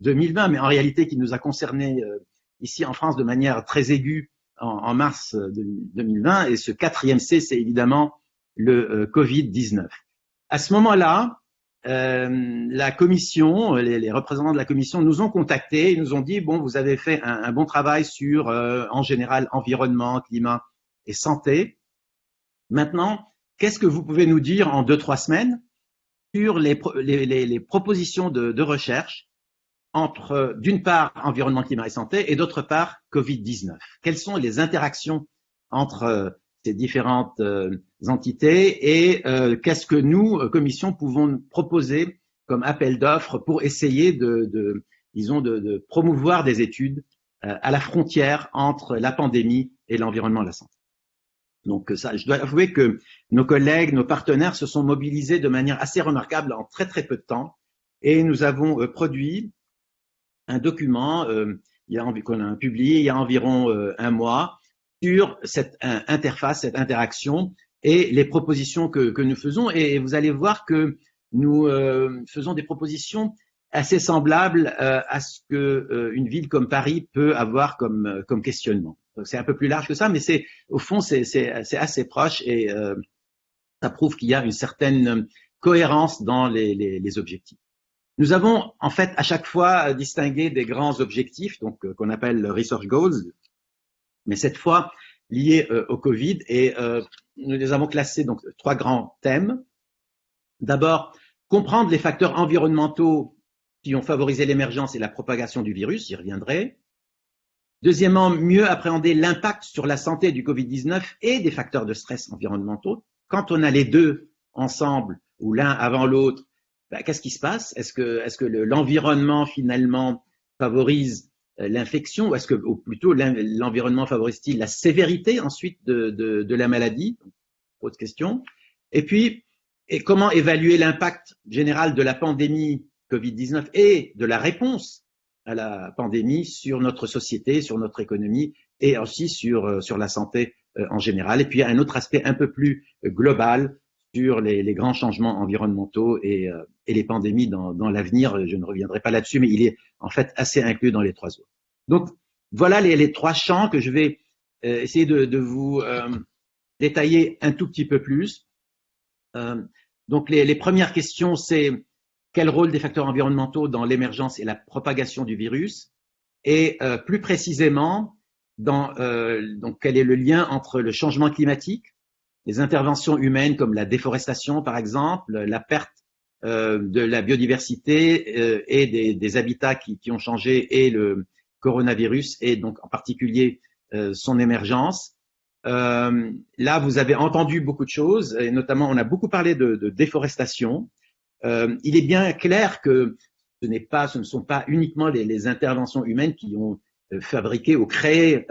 2020, euh, mais en réalité qui nous a concerné euh, ici en France de manière très aiguë en, mars 2020. Et ce quatrième C, c'est évidemment le euh, Covid-19. À ce moment-là, euh, la commission, les, représentants de la commission nous ont contactés, ils nous ont dit bon, vous avez fait un, bon travail sur, euh, en général, environnement, climat et santé. Maintenant, qu'est-ce que vous pouvez nous dire en deux trois semaines sur les, propositions de, de, recherche entre, d'une part, environnement, climat et santé, et d'autre part, Covid-19 Quelles sont les interactions entre ces différentes euh, entités et euh, qu'est-ce que nous, euh, commission, pouvons proposer comme appel d'offres pour essayer de, de disons, de, de, promouvoir des études à la frontière entre la pandémie et l'environnement et la santé. Donc ça, je dois avouer que nos collègues, nos partenaires se sont mobilisés de manière assez remarquable en très très peu de temps et nous avons produit un document qu'on a publié il y a environ un mois sur cette interface, cette interaction et les propositions que, nous faisons. Et vous allez voir que nous euh, faisons des propositions assez semblables euh, à ce que euh, une ville comme Paris peut avoir comme, euh, questionnement. C'est un peu plus large que ça, mais c'est au fond c'est assez proche et euh, ça prouve qu'il y a une certaine cohérence dans les, les, objectifs. Nous avons en fait à chaque fois distingué des grands objectifs, donc qu'on appelle research goals, mais cette fois liées euh, au Covid. Et euh, nous les avons classés donc trois grands thèmes. D'abord, comprendre les facteurs environnementaux qui ont favorisé l'émergence et la propagation du virus, j'y reviendrai. Deuxièmement, mieux appréhender l'impact sur la santé du Covid-19 et des facteurs de stress environnementaux. Quand on a les deux ensemble, ou l'un avant l'autre, bah, qu'est-ce qui se passe? Est-ce que, est-ce que l'environnement finalement favorise l'infection ou est-ce que, plutôt l'environnement favorise-t-il la sévérité ensuite de la maladie? Autre question. Et puis, et comment évaluer l'impact général de la pandémie Covid-19 et de la réponse à la pandémie sur notre société, sur notre économie et aussi sur, euh, sur la santé euh, en général? Et puis un autre aspect un peu plus global sur les, grands changements environnementaux et, euh, les pandémies dans, l'avenir. Je ne reviendrai pas là-dessus, mais il est en fait assez inclus dans les trois autres. Donc voilà les, trois champs que je vais essayer de, vous détailler un tout petit peu plus. donc les, les premières questions, c'est quel rôle des facteurs environnementaux dans l'émergence et la propagation du virus? Et euh, plus précisément dans euh, donc quel est le lien entre le changement climatique, les interventions humaines comme la déforestation par exemple, la perte euh, de la biodiversité et des, habitats qui, ont changé et le coronavirus et donc en particulier son émergence. là, vous avez entendu beaucoup de choses et notamment on a beaucoup parlé de, déforestation. Euh, il est bien clair que ce, n'est pas, ce ne sont pas uniquement les, interventions humaines qui ont euh, fabriqué ou créé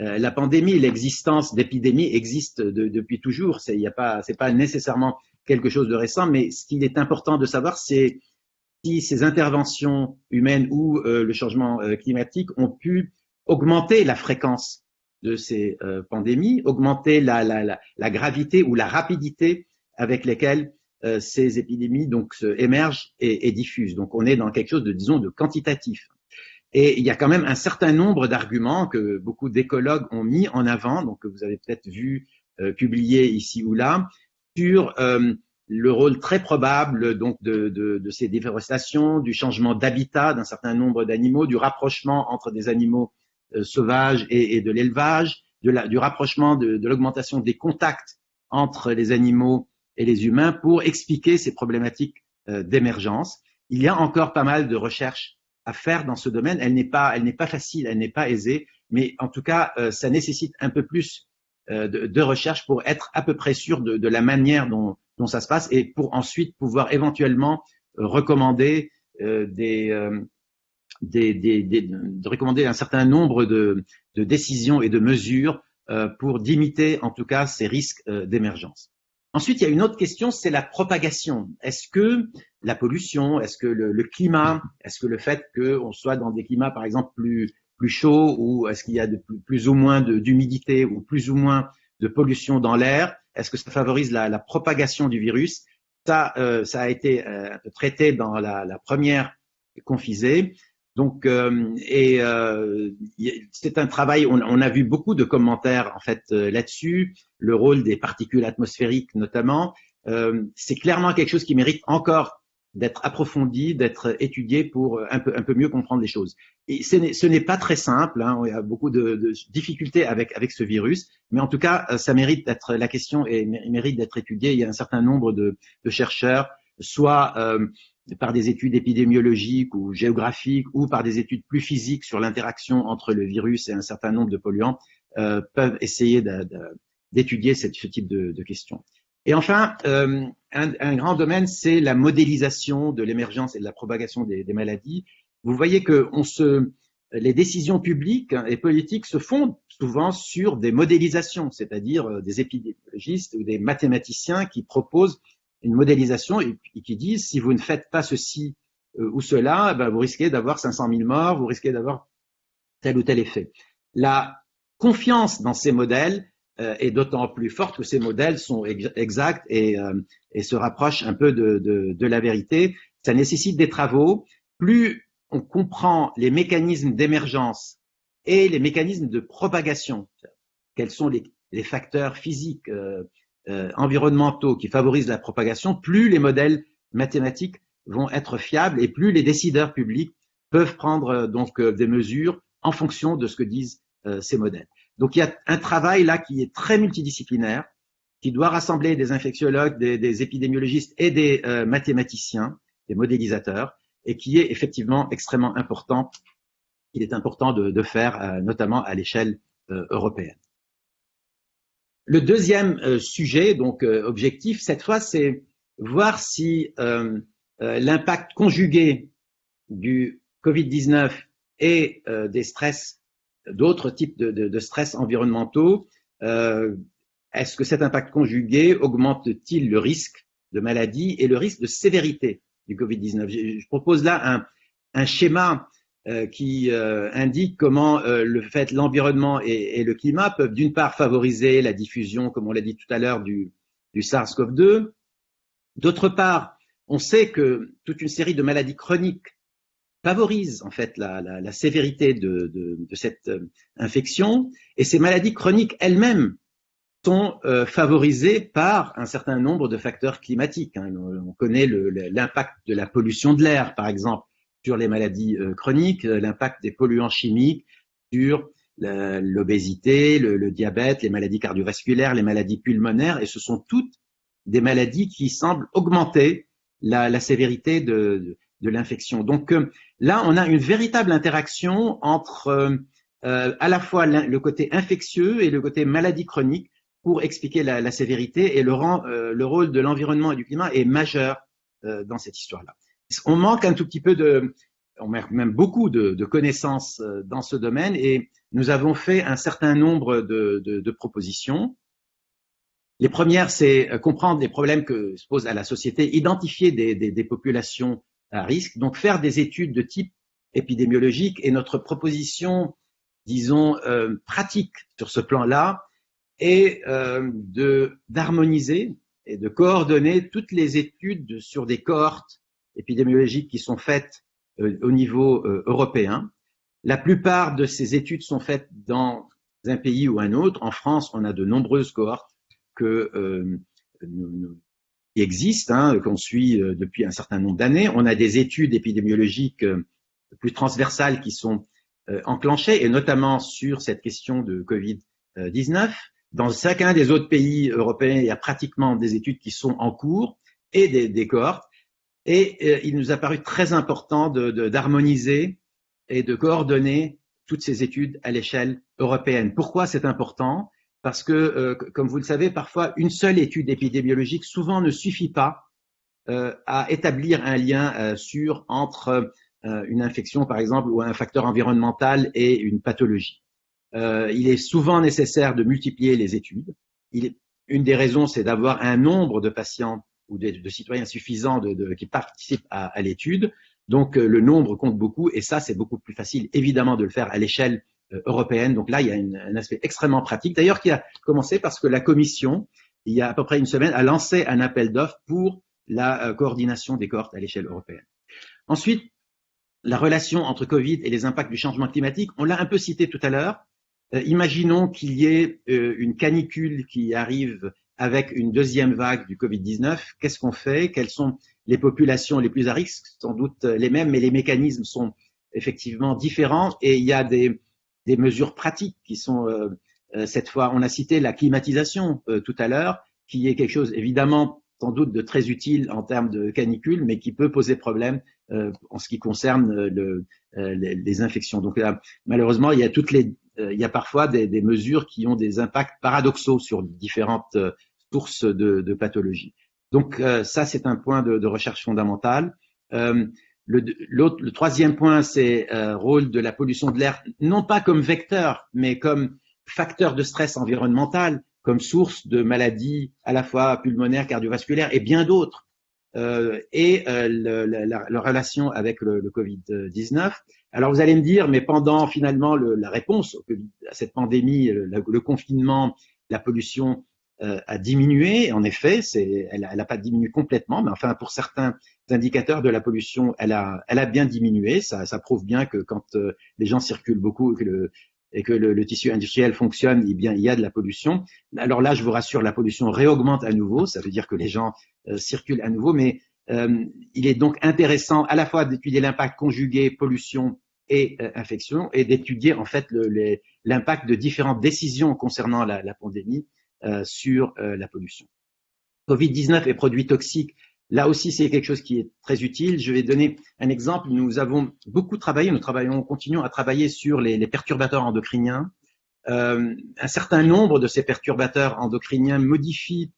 euh, euh, la pandémie. L'existence d'épidémies existe de, depuis toujours. C'est pas, pas nécessairement quelque chose de récent, mais ce qu'il est important de savoir, c'est si ces interventions humaines ou le changement climatique ont pu augmenter la fréquence de ces pandémies, augmenter la, gravité ou la rapidité avec lesquelles euh, ces épidémies donc émergent et, diffusent. Donc on est dans quelque chose de disons de quantitatif. Et il y a quand même un certain nombre d'arguments que beaucoup d'écologues ont mis en avant, donc que vous avez peut-être vu euh, publier ici ou là, sur euh, le rôle très probable donc de, ces déforestations, du changement d'habitat d'un certain nombre d'animaux, du rapprochement entre des animaux euh, sauvages et, de l'élevage, du rapprochement de, l'augmentation des contacts entre les animaux et les humains pour expliquer ces problématiques d'émergence. Il y a encore pas mal de recherches à faire dans ce domaine. Elle n'est pas, elle n'est pas facile, elle n'est pas aisée, mais en tout cas, euh, ça nécessite un peu plus euh, de, recherche pour être à peu près sûr de, la manière dont, ça se passe et pour ensuite pouvoir éventuellement recommander des, de recommander un certain nombre de décisions et de mesures pour limiter en tout cas ces risques d'émergence. Ensuite, il y a une autre question, c'est la propagation. Est-ce que la pollution, est-ce que le, climat, est-ce que le fait qu'on soit dans des climats, par exemple, plus, chauds, ou est-ce qu'il y a plus, ou moins d'humidité, ou plus ou moins de pollution dans l'air, est-ce que ça favorise la, propagation du virus? Ça, euh, ça a été euh, traité dans la, la première confisée. Donc, euh, et euh, c'est un travail. On, on, a vu beaucoup de commentaires en fait euh, là-dessus. Le rôle des particules atmosphériques, notamment, euh, c'est clairement quelque chose qui mérite encore d'être approfondi, d'être étudié pour un peu un peu mieux comprendre les choses. Et ce n'est pas très simple. Hein, il y a beaucoup de, de, difficultés avec avec ce virus, mais en tout cas, ça mérite d'être la question et mérite d'être étudiée. Il y a un certain nombre de, de chercheurs, soit euh, par des études épidémiologiques ou géographiques ou par des études plus physiques sur l'interaction entre le virus et un certain nombre de polluants, euh, peuvent essayer d'étudier ce type de, questions. Et enfin, euh, un, grand domaine, c'est la modélisation de l'émergence et de la propagation des, maladies. Vous voyez que les décisions publiques et politiques se fondent souvent sur des modélisations, c'est-à-dire euh, des épidémiologistes ou des mathématiciens qui proposent une modélisation et, qui disent si vous ne faites pas ceci euh, ou cela, ben, vous risquez d'avoir 500 000 morts, vous risquez d'avoir tel ou tel effet. La confiance dans ces modèles euh, est d'autant plus forte que ces modèles sont ex exacts et, euh, et, se rapprochent un peu de, la vérité. Ça nécessite des travaux. Plus on comprend les mécanismes d'émergence et les mécanismes de propagation, quels sont les, facteurs physiques, euh, environnementaux qui favorisent la propagation, plus les modèles mathématiques vont être fiables et plus les décideurs publics peuvent prendre euh, donc euh, des mesures en fonction de ce que disent ces modèles. Donc il y a un travail là qui est très multidisciplinaire, qui doit rassembler des infectiologues, des, épidémiologistes et des mathématiciens, des modélisateurs, et qui est effectivement extrêmement important. Il est important de faire, notamment à l'échelle européenne. Le deuxième euh, sujet, donc euh, objectif, cette fois, c'est voir si euh, l'impact conjugué du Covid-19 et des stress, d'autres types de, stress environnementaux, est-ce que cet impact conjugué augmente-t-il le risque de maladie et le risque de sévérité du Covid-19 Je propose là un schéma euh, qui euh, indique comment euh, le fait, l'environnement et, le climat peuvent d'une part favoriser la diffusion, comme on l'a dit tout à l'heure, du, du SARS-CoV-2. D'autre part, on sait que toute une série de maladies chroniques favorisent en fait la, sévérité de, cette infection, et ces maladies chroniques elles-mêmes sont favorisés par un certain nombre de facteurs climatiques. Hein. On connaît l'impact de la pollution de l'air, par exemple, sur les maladies euh, chroniques, euh, l'impact des polluants chimiques sur l'obésité, le, diabète, les maladies cardiovasculaires, les maladies pulmonaires, et ce sont toutes des maladies qui semblent augmenter la, sévérité de, l'infection. Donc là, on a une véritable interaction entre à la fois le côté infectieux et le côté maladie chronique pour expliquer la, sévérité et le, euh, rôle de l'environnement et du climat est majeur euh, dans cette histoire-là. On manque un tout petit peu de, on manque même beaucoup de, connaissances euh, dans ce domaine et nous avons fait un certain nombre de, propositions. Les premières, c'est comprendre les problèmes que se posent à la société, identifier des, populations à risque, donc faire des études de type épidémiologique et notre proposition, disons, euh, pratique sur ce plan-là, euh, d'harmoniser et de coordonner toutes les études sur des cohortes épidémiologiques qui sont faites euh, au niveau euh, européen. La plupart de ces études sont faites dans un pays ou un autre. En France, on a de nombreuses cohortes euh, qui existent, hein, qu'on suit depuis un certain nombre d'années. On a des études épidémiologiques plus transversales qui sont enclenchées, et notamment sur cette question de Covid-19. Dans chacun des autres pays européens, il y a pratiquement des études qui sont en cours et des cohortes. Et euh, il nous a paru très important d'harmoniser et de coordonner toutes ces études à l'échelle européenne. Pourquoi c'est important? Parce que, euh, comme vous le savez, parfois une seule étude épidémiologique souvent ne suffit pas euh, à établir un lien sûr entre une infection, par exemple, ou un facteur environnemental et une pathologie. Il est souvent nécessaire de multiplier les études. Une des raisons, c'est d'avoir un nombre de patients ou de, citoyens suffisants qui participent à, l'étude. Donc euh, le nombre compte beaucoup et ça, c'est beaucoup plus facile, évidemment, de le faire à l'échelle euh, européenne. Donc là, il y a un aspect extrêmement pratique, d'ailleurs, qui a commencé parce que la Commission, il y a à peu près une semaine, a lancé un appel d'offres pour la euh, coordination des cohortes à l'échelle européenne. Ensuite, la relation entre Covid et les impacts du changement climatique, on l'a un peu cité tout à l'heure. Imaginons qu'il y ait une canicule qui arrive avec une deuxième vague du Covid-19. Qu'est-ce qu'on fait? Quelles sont les populations les plus à risque? Sans doute les mêmes, mais les mécanismes sont effectivement différents et il y a des, mesures pratiques qui sont euh, euh cette fois, on a cité la climatisation euh, tout à l'heure, qui est quelque chose évidemment sans doute de très utile en termes de canicule, mais qui peut poser problème euh, en ce qui concerne le, les, les, infections. Donc là, malheureusement, il y a toutes les euh, il y a parfois des, mesures qui ont des impacts paradoxaux sur différentes euh, sources de, pathologies. Donc euh, ça, c'est un point de, recherche fondamentale. Euh, le, troisième point, c'est euh, rôle de la pollution de l'air, non pas comme vecteur, mais comme facteur de stress environnemental, comme source de maladies à la fois pulmonaires, cardiovasculaires et bien d'autres. Euh, et la, relation avec le Covid-19. Alors vous allez me dire, mais pendant finalement le, la réponse à cette pandémie, le, confinement, la pollution euh, a diminué. En effet, elle n'a pas diminué complètement, mais enfin pour certains indicateurs de la pollution, elle a, bien diminué. Ça, prouve bien que quand euh, les gens circulent beaucoup et que le, et que le, tissu industriel fonctionne, eh bien, il y a de la pollution. Alors là, je vous rassure, la pollution réaugmente à nouveau. Ça veut dire que les gens euh, circulent à nouveau, mais il est donc intéressant à la fois d'étudier l'impact conjugué pollution et euh, infection et d'étudier en fait l'impact de différentes décisions concernant la, pandémie euh, sur euh, la pollution. Covid-19 et produits toxiques, là aussi c'est quelque chose qui est très utile. Je vais donner un exemple. Nous avons beaucoup travaillé, nous travaillons, continuons à travailler sur les, perturbateurs endocriniens. Un certain nombre de ces perturbateurs endocriniens modifient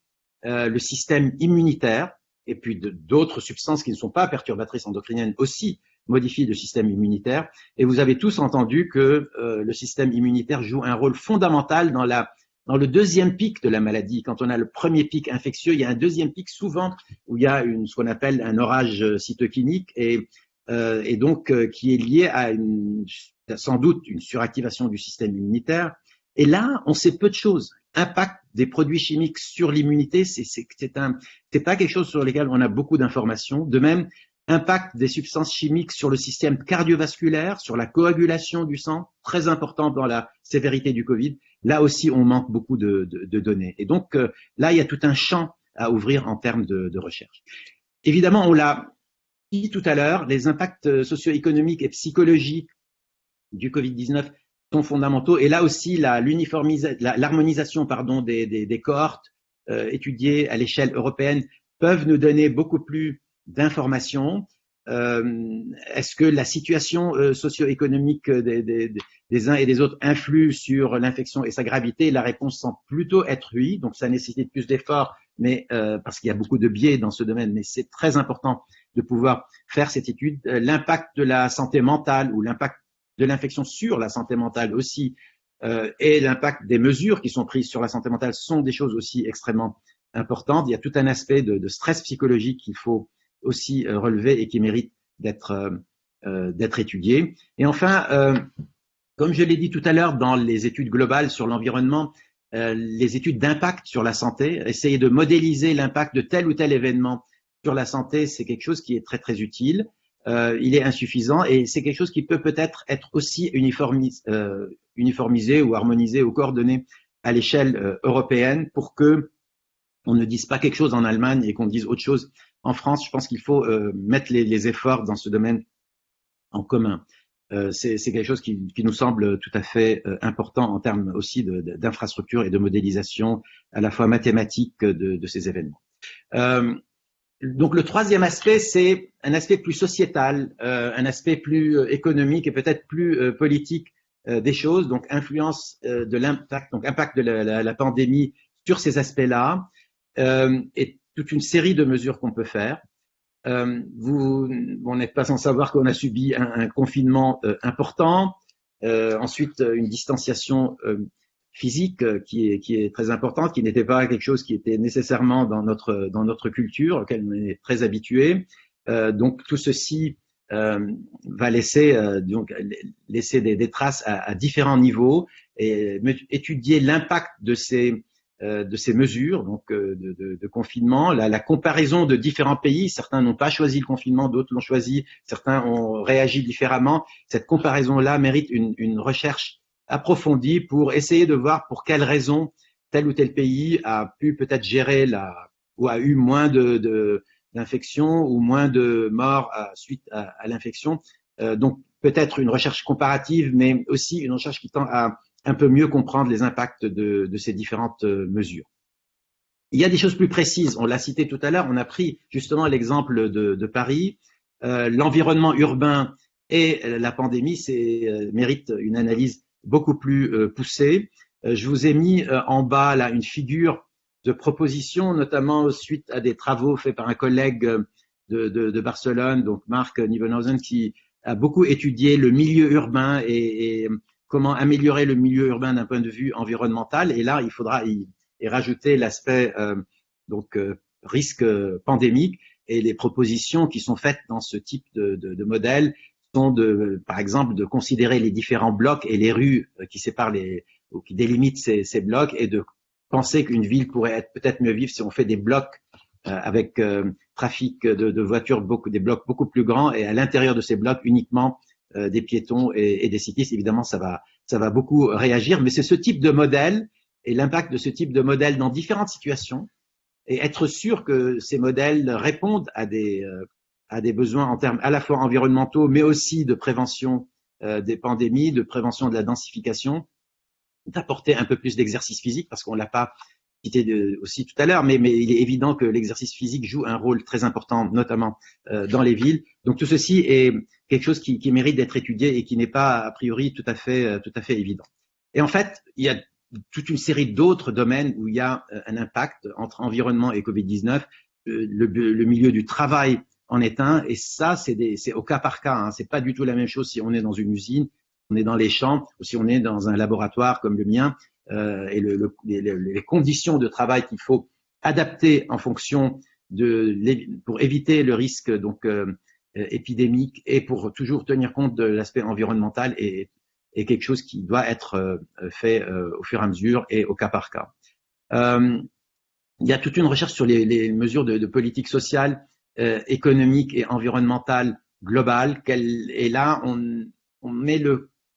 le système immunitaire et puis d'autres substances qui ne sont pas perturbatrices endocriniennes aussi modifient le système immunitaire. Et vous avez tous entendu que euh, le système immunitaire joue un rôle fondamental dans, la, dans le deuxième pic de la maladie. Quand on a le premier pic infectieux, il y a un deuxième pic souvent où il y a une, ce qu'on appelle un orage cytokinique et, euh, et donc euh, qui est lié à une, sans doute une suractivation du système immunitaire. Et là, on sait peu de choses. Impact des produits chimiques sur l'immunité, c'est un, c'est pas quelque chose sur lequel on a beaucoup d'informations. De même, impact des substances chimiques sur le système cardiovasculaire, sur la coagulation du sang, très important dans la sévérité du Covid. Là aussi, on manque beaucoup de, données. Et donc, euh, là, il y a tout un champ à ouvrir en termes de, recherche. Évidemment, on l'a dit tout à l'heure, les impacts socio-économiques et psychologiques du Covid-19 sont fondamentaux. Et là aussi, l'harmonisation des cohortes euh, étudiées à l'échelle européenne peuvent nous donner beaucoup plus d'informations. Euh, Est-ce que la situation euh, socio-économique des, des, des, uns et des autres influe sur l'infection et sa gravité? La réponse semble plutôt être oui. Donc, ça nécessite plus d'efforts, mais euh, parce qu'il y a beaucoup de biais dans ce domaine. Mais c'est très important de pouvoir faire cette étude. Euh, l'impact de la santé mentale ou l'impact de l'infection sur la santé mentale aussi euh, et l'impact des mesures qui sont prises sur la santé mentale sont des choses aussi extrêmement importantes. Il y a tout un aspect de, de stress psychologique qu'il faut aussi euh, relever et qui mérite d'être euh, euh d'être étudié. Et enfin, comme je l'ai dit tout à l'heure dans les études globales sur l'environnement, les études d'impact sur la santé, essayer de modéliser l'impact de tel ou tel événement sur la santé, c'est quelque chose qui est très très utile il est insuffisant et c'est quelque chose qui peut peut-être être aussi uniformisé, ou harmonisé ou coordonné à l'échelle européenne pour que on ne dise pas quelque chose en Allemagne et qu'on dise autre chose en France. Je pense qu'il faut euh, mettre les, efforts dans ce domaine en commun. Euh, c'est quelque chose qui, nous semble tout à fait important en termes aussi d'infrastructure et de modélisation à la fois mathématique de, ces événements. Euh, donc le troisième aspect, c'est un aspect plus sociétal, euh, un aspect plus euh, économique et peut-être plus euh, politique euh, des choses. Donc influence euh, de l'impact, donc impact de la, pandémie sur ces aspects-là, toute une série de mesures qu'on peut faire. vous, on n'est pas sans savoir qu'on a subi un, confinement important, ensuite une distanciation physique euh, qui est, très importante, qui n'était pas quelque chose qui était nécessairement dans notre, dans notre culture, auquel on est très habitué. Euh, donc tout ceci euh, va laisser, euh, donc, laisser des, traces à, différents niveaux et étudier l'impact de ces, euh, de ces mesures donc de, de, de confinement, la, la, comparaison de différents pays. Certains n'ont pas choisi le confinement, d'autres l'ont choisi, certains ont réagi différemment. Cette comparaison-là mérite une, une recherche approfondie pour essayer de voir pour quelles raisons tel ou tel pays a pu peut-être gérer la ou a eu moins de d'infections ou moins de morts à, suite à, à l'infection. Euh, donc peut-être une recherche comparative, mais aussi une recherche qui tend à un peu mieux comprendre les impacts de, ces différentes euh, mesures. Il y a des choses plus précises. On l'a cité tout à l'heure. On a pris justement l'exemple de, Paris. Euh, L'environnement urbain et la pandémie euh, mérite une analyse beaucoup plus euh, poussée. Je vous ai mis en bas là une figure de proposition, notamment suite à des travaux faits par un collègue de, Barcelone, donc Marc Nivenhausen, qui a beaucoup étudié le milieu urbain et comment améliorer le milieu urbain d'un point de vue environnemental. Et là, il faudra y, rajouter l'aspect euh, donc euh, risque pandémique et les propositions qui sont faites dans ce type de, de, de modèle de, par exemple, de considérer les différents blocs et les rues euh, qui séparent les, ou qui délimitent ces, ces blocs et de penser qu'une ville pourrait être peut-être mieux vivre si on fait des blocs euh, avec euh, trafic de, de, voitures, beaucoup, des blocs beaucoup plus grands et à l'intérieur de ces blocs uniquement euh, des piétons et, des cyclistes. Évidemment, ça va, ça va beaucoup réagir, mais c'est ce type de modèle et l'impact de ce type de modèle dans différentes situations et être sûr que ces modèles répondent à des, euh, à des besoins en termes à la fois environnementaux, mais aussi de prévention euh, des pandémies, de prévention de la densification, d'apporter un peu plus d'exercice physique, parce qu'on l'a pas cité aussi tout à l'heure, mais, il est évident que l'exercice physique joue un rôle très important, notamment euh, dans les villes. Donc tout ceci est quelque chose qui, mérite d'être étudié et qui n'est pas a priori tout à fait, euh, tout à fait évident. Et en fait, il y a toute une série d'autres domaines où il y a euh, un impact entre environnement et Covid-19 le, milieu du travail en est un, et ça, c'est au cas par cas. Hein. C'est pas du tout la même chose si on est dans une usine, on est dans les champs, ou si on est dans un laboratoire comme le mien, euh, et le, les, conditions de travail qu'il faut adapter en fonction de pour éviter le risque donc euh, épidémique et pour toujours tenir compte de l'aspect environnemental et, quelque chose qui doit être euh, fait au fur et à mesure et au cas par cas. il y a toute une recherche sur les, mesures de, de, politique sociale, économique et environnementale globale. Et là, on, on met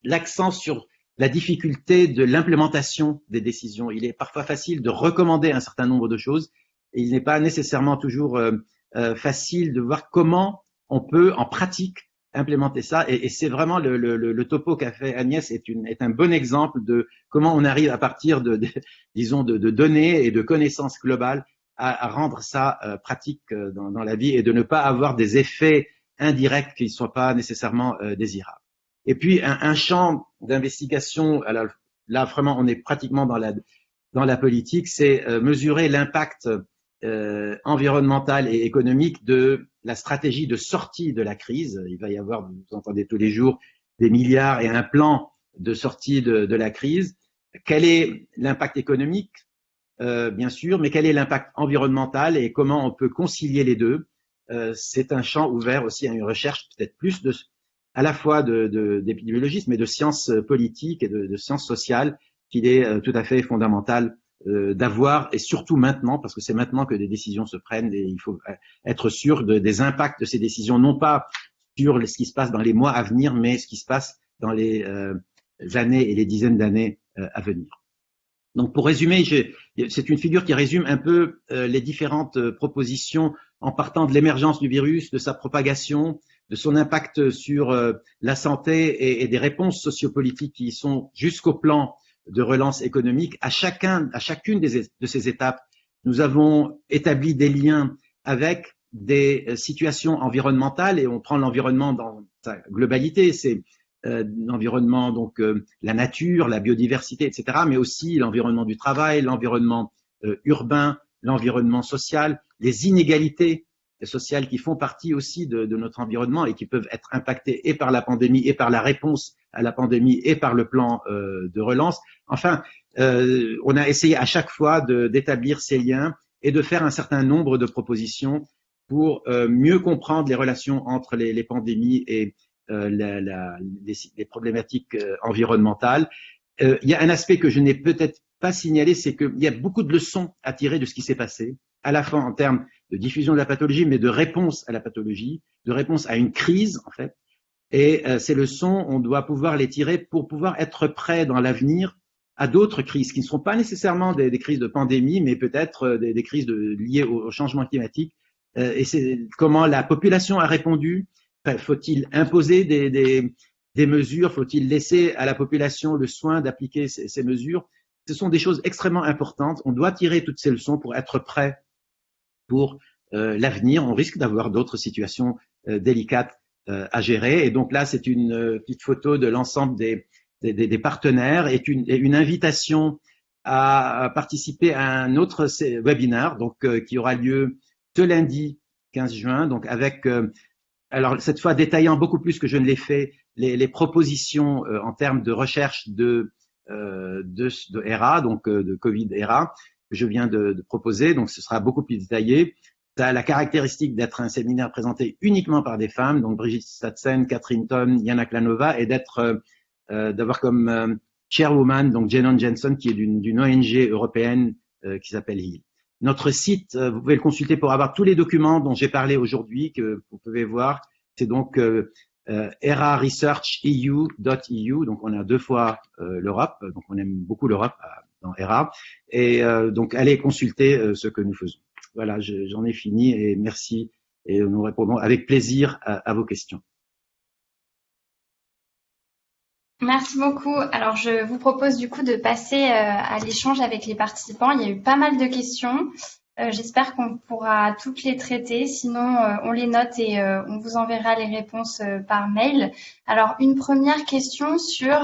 l'accent sur la difficulté de l'implémentation des décisions. Il est parfois facile de recommander un certain nombre de choses et il n'est pas nécessairement toujours euh, euh, facile de voir comment on peut en pratique implémenter ça. Et, c'est vraiment le, le, topo qu'a fait Agnès est, une, est, un bon exemple de comment on arrive à partir de, disons, de, données et de connaissances globales à, rendre ça euh, pratique dans, dans, la vie et de ne pas avoir des effets indirects qui ne soient pas nécessairement désirables. Et puis un, champ d'investigation, là vraiment on est pratiquement dans la, dans la politique, c'est euh, mesurer l'impact euh, environnemental et économique de la stratégie de sortie de la crise. Il va y avoir, vous entendez tous les jours, des milliards et un plan de sortie de, la crise. Quel est l'impact économique, euh, bien sûr, mais quel est l'impact environnemental et comment on peut concilier les deux? C'est un champ ouvert aussi à une recherche peut-être plus de, à la fois d'épidémiologisme, de, mais de sciences politiques et de, sciences sociales qu'il est euh, tout à fait fondamental euh, d'avoir, et surtout maintenant, parce que c'est maintenant que des décisions se prennent et il faut euh, être sûr des impacts de ces décisions, non pas sur ce qui se passe dans les mois à venir, mais ce qui se passe dans les années et les dizaines d'années à venir. Donc pour résumer, c'est une figure qui résume un peu les différentes propositions en partant de l'émergence du virus, de sa propagation, de son impact sur euh, la santé et, des réponses sociopolitiques qui sont jusqu'au plan de relance économique. À chacun, à chacune de ces étapes, nous avons établi des liens avec des euh, situations environnementales et on prend l'environnement dans sa globalité, c'est euh, l'environnement donc la nature, la biodiversité, etc., mais aussi l'environnement du travail, l'environnement urbain, l'environnement social, les inégalités sociales qui font partie aussi de, notre environnement et qui peuvent être impactées et par la pandémie et par la réponse à la pandémie et par le plan euh, de relance. Enfin, euh, on a essayé à chaque fois d'établir ces liens et de faire un certain nombre de propositions pour euh, mieux comprendre les relations entre les, pandémies et les, problématiques environnementales. il y a un aspect que je n'ai peut-être pas signalé, c'est qu'il y a beaucoup de leçons à tirer de ce qui s'est passé, à la fois en termes de diffusion de la pathologie, mais de réponse à la pathologie, de réponse à une crise, en fait. Et euh, ces leçons, on doit pouvoir les tirer pour pouvoir être prêt dans l'avenir à d'autres crises qui ne sont pas nécessairement des, crises de pandémie, mais peut-être euh, des, crises liées au, changement climatique. Euh, et c'est comment la population a répondu. Faut-il imposer des, des mesures? Faut-il laisser à la population le soin d'appliquer ces, ces mesures? Ce sont des choses extrêmement importantes. On doit tirer toutes ces leçons pour être prêt pour euh, l'avenir. On risque d'avoir d'autres situations euh, délicates euh, à gérer. Et donc là, c'est une petite photo de l'ensemble des, partenaires et une, invitation à, participer à un autre webinaire donc, qui aura lieu ce lundi 15 juin, donc avec, alors cette fois détaillant beaucoup plus que je ne l'ai fait, les, propositions en termes de recherche de, de, ERA, donc de Covid-ERA, que je viens de, de, proposer, donc ce sera beaucoup plus détaillé. Ça a la caractéristique d'être un séminaire présenté uniquement par des femmes, donc Brigitte Statsen, Catherine Ton, Yana Klanova, et d'être euh, euh, d'avoir comme euh, chairwoman donc Jenon Jensen, qui est d'une ONG européenne euh, qui s'appelle HEAL. Notre site, vous pouvez le consulter pour avoir tous les documents dont j'ai parlé aujourd'hui, que vous pouvez voir. C'est donc euh, eraresearcheu.eu, donc on a deux fois l'Europe, donc on aime beaucoup l'Europe dans ERA. Et euh, donc, allez consulter euh, ce que nous faisons. Voilà, j'en ai fini et merci. Et nous répondons avec plaisir à, vos questions. Merci beaucoup. Alors, je vous propose du coup de passer euh, à l'échange avec les participants. Il y a eu pas mal de questions. J'espère qu'on pourra toutes les traiter. Sinon, on les note et on vous enverra les réponses par mail. Alors, une première question sur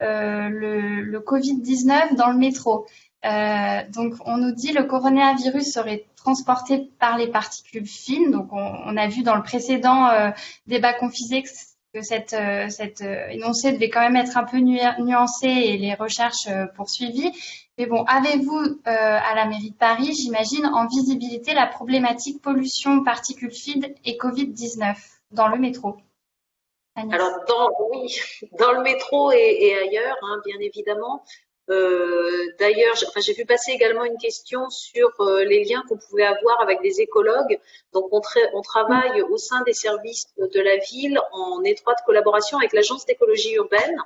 le, le Covid-19 dans le métro. donc, on nous dit le coronavirus serait transporté par les particules fines. Donc, on, a vu dans le précédent débat confisé que cette, cette énoncé devait quand même être un peu nuancé et les recherches poursuivies. Mais bon, avez-vous à la mairie de Paris, j'imagine, en visibilité la problématique pollution, particules fines et Covid-19 dans le métro? Alors, dans, oui, dans le métro et, ailleurs, hein, bien évidemment. Euh, d'ailleurs, j'ai vu passer également une question sur euh, les liens qu'on pouvait avoir avec des écologues. Donc, on, on, travaille au sein des services de la ville en étroite collaboration avec l'Agence d'écologie urbaine,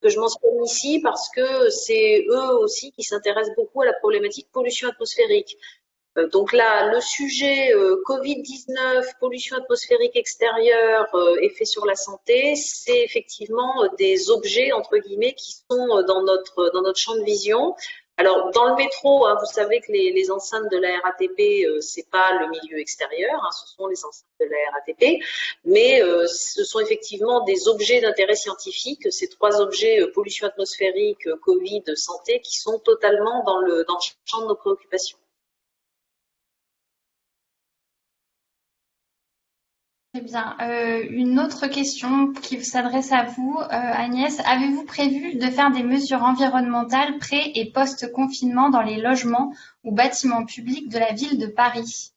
que je mentionne ici parce que c'est eux aussi qui s'intéressent beaucoup à la problématique pollution atmosphérique. Euh, donc là, le sujet euh, Covid-19, pollution atmosphérique extérieure, euh, effet sur la santé, c'est effectivement des objets, entre guillemets, qui sont dans notre, dans notre champ de vision. Alors, dans le métro, hein, vous savez que les, les, enceintes de la RATP, euh, c'est pas le milieu extérieur, hein, ce sont les enceintes de la RATP, mais ce sont effectivement des objets d'intérêt scientifique, ces trois objets pollution atmosphérique, Covid, santé, qui sont totalement dans le, dans le champ de nos préoccupations. Très bien. Euh, une autre question qui s'adresse à vous, euh, Agnès. Avez-vous prévu de faire des mesures environnementales pré- et post-confinement dans les logements ou bâtiments publics de la ville de Paris?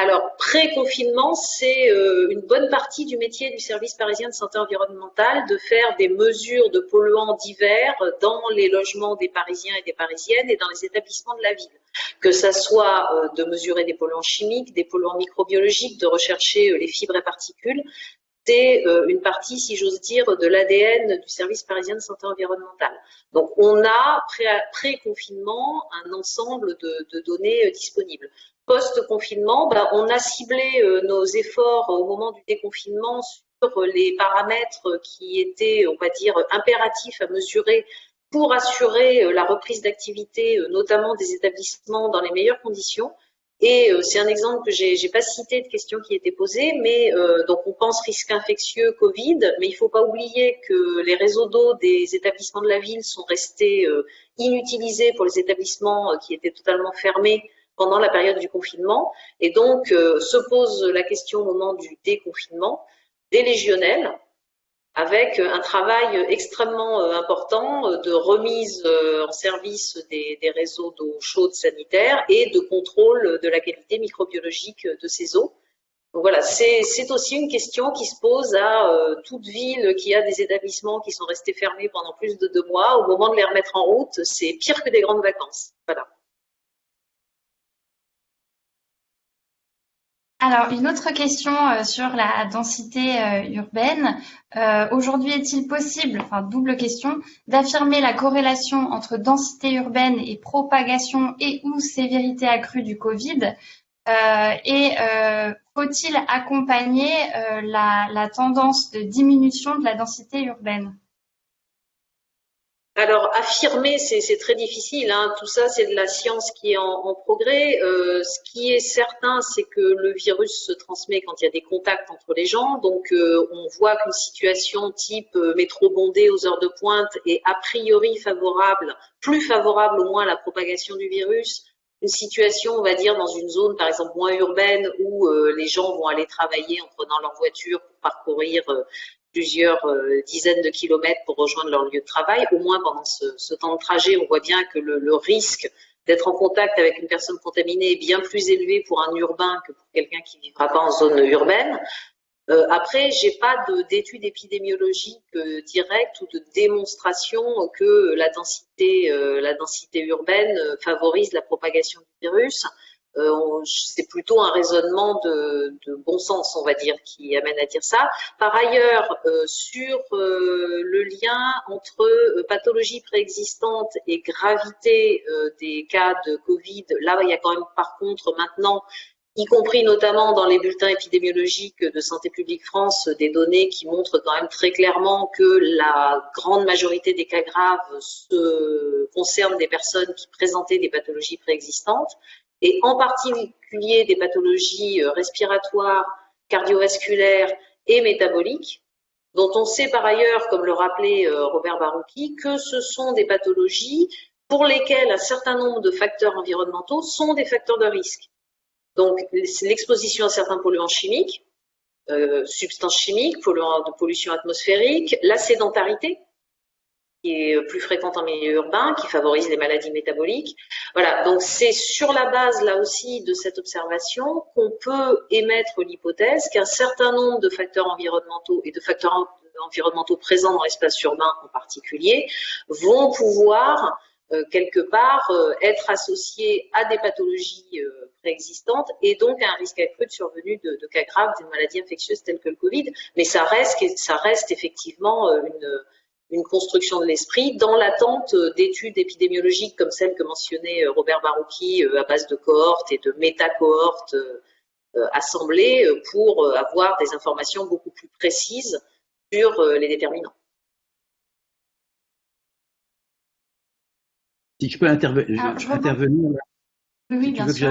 Alors, pré-confinement, c'est euh, une bonne partie du métier du service parisien de santé environnementale de faire des mesures de polluants divers dans les logements des Parisiens et des Parisiennes et dans les établissements de la ville. Que ça soit euh, de mesurer des polluants chimiques, des polluants microbiologiques, de rechercher euh, les fibres et particules, c'est une partie, si j'ose dire, de l'ADN du service parisien de santé environnementale. Donc, on a pré-confinement un ensemble de données disponibles post-confinement, ben, on a ciblé euh, nos efforts au moment du déconfinement sur les paramètres qui étaient, on va dire, impératifs à mesurer pour assurer euh, la reprise d'activité, euh, notamment des établissements dans les meilleures conditions. Et c'est un exemple que j'ai pas cité de questions qui étaient posées, mais donc on pense risque infectieux Covid, mais il ne faut pas oublier que les réseaux d'eau des établissements de la ville sont restés inutilisés pour les établissements qui étaient totalement fermés pendant la période du confinement. Et donc, euh, se pose la question au moment du déconfinement des légionnaires, avec un travail extrêmement euh, important de remise euh, en service des, réseaux d'eau chaude sanitaire et de contrôle de la qualité microbiologique de ces eaux. Donc voilà, c'est aussi une question qui se pose à toute ville qui a des établissements qui sont restés fermés pendant plus de deux mois. Au moment de les remettre en route, c'est pire que des grandes vacances. Voilà. Alors, une autre question euh, sur la densité euh, urbaine. Euh, aujourd'hui, est-il possible, enfin double question, d'affirmer la corrélation entre densité urbaine et propagation et ou sévérité accrue du Covid? Et faut-il accompagner la tendance de diminution de la densité urbaine? Alors, affirmer, c'est très difficile. Hein. Tout ça, c'est de la science qui est en, progrès. Euh, ce qui est certain, c'est que le virus se transmet quand il y a des contacts entre les gens. Donc, euh, on voit qu'une situation type euh, métro bondé aux heures de pointe est a priori favorable, plus favorable au moins à la propagation du virus. Une situation, on va dire, dans une zone, par exemple, moins urbaine, où les gens vont aller travailler en prenant leur voiture pour parcourir plusieurs euh, dizaines de kilomètres pour rejoindre leur lieu de travail. Au moins pendant ce, temps de trajet, on voit bien que le, risque d'être en contact avec une personne contaminée est bien plus élevé pour un urbain que pour quelqu'un qui ne vivra pas en zone urbaine. Euh, après, j'ai pas d'études épidémiologiques euh, directes ou de démonstration que la densité, euh, la densité urbaine favorise la propagation du virus. Euh, c'est plutôt un raisonnement de, bon sens, on va dire, qui amène à dire ça. Par ailleurs, euh, sur euh, le lien entre pathologie préexistante et gravité des cas de Covid, là, il y a quand même par contre maintenant y compris notamment dans les bulletins épidémiologiques de Santé publique France, des données qui montrent quand même très clairement que la grande majorité des cas graves se concernent des personnes qui présentaient des pathologies préexistantes et en particulier des pathologies euh, respiratoires, cardiovasculaires et métaboliques, dont on sait par ailleurs, comme le rappelait euh, Robert Barouki, que ce sont des pathologies pour lesquels un certain nombre de facteurs environnementaux sont des facteurs de risque. Donc, l'exposition à certains polluants chimiques, euh, substances chimiques, polluants de pollution atmosphérique, la sédentarité, qui est plus fréquente en milieu urbain, qui favorise les maladies métaboliques. Voilà, donc c'est sur la base là aussi de cette observation qu'on peut émettre l'hypothèse qu'un certain nombre de facteurs environnementaux et de facteurs environnementaux présents dans l'espace urbain en particulier vont pouvoir euh, quelque part euh, être associés à des pathologies euh, préexistantes et donc à un risque accru de survenue de, de cas graves d'une maladie infectieuse telle que le Covid. Mais ça reste, ça reste effectivement une, une construction de l'esprit dans l'attente d'études épidémiologiques comme celle que mentionnait Robert Barouki à base de cohortes et de méta-cohortes assemblées pour avoir des informations beaucoup plus précises sur les déterminants. Si je peux intervenir. Oui, bien sûr.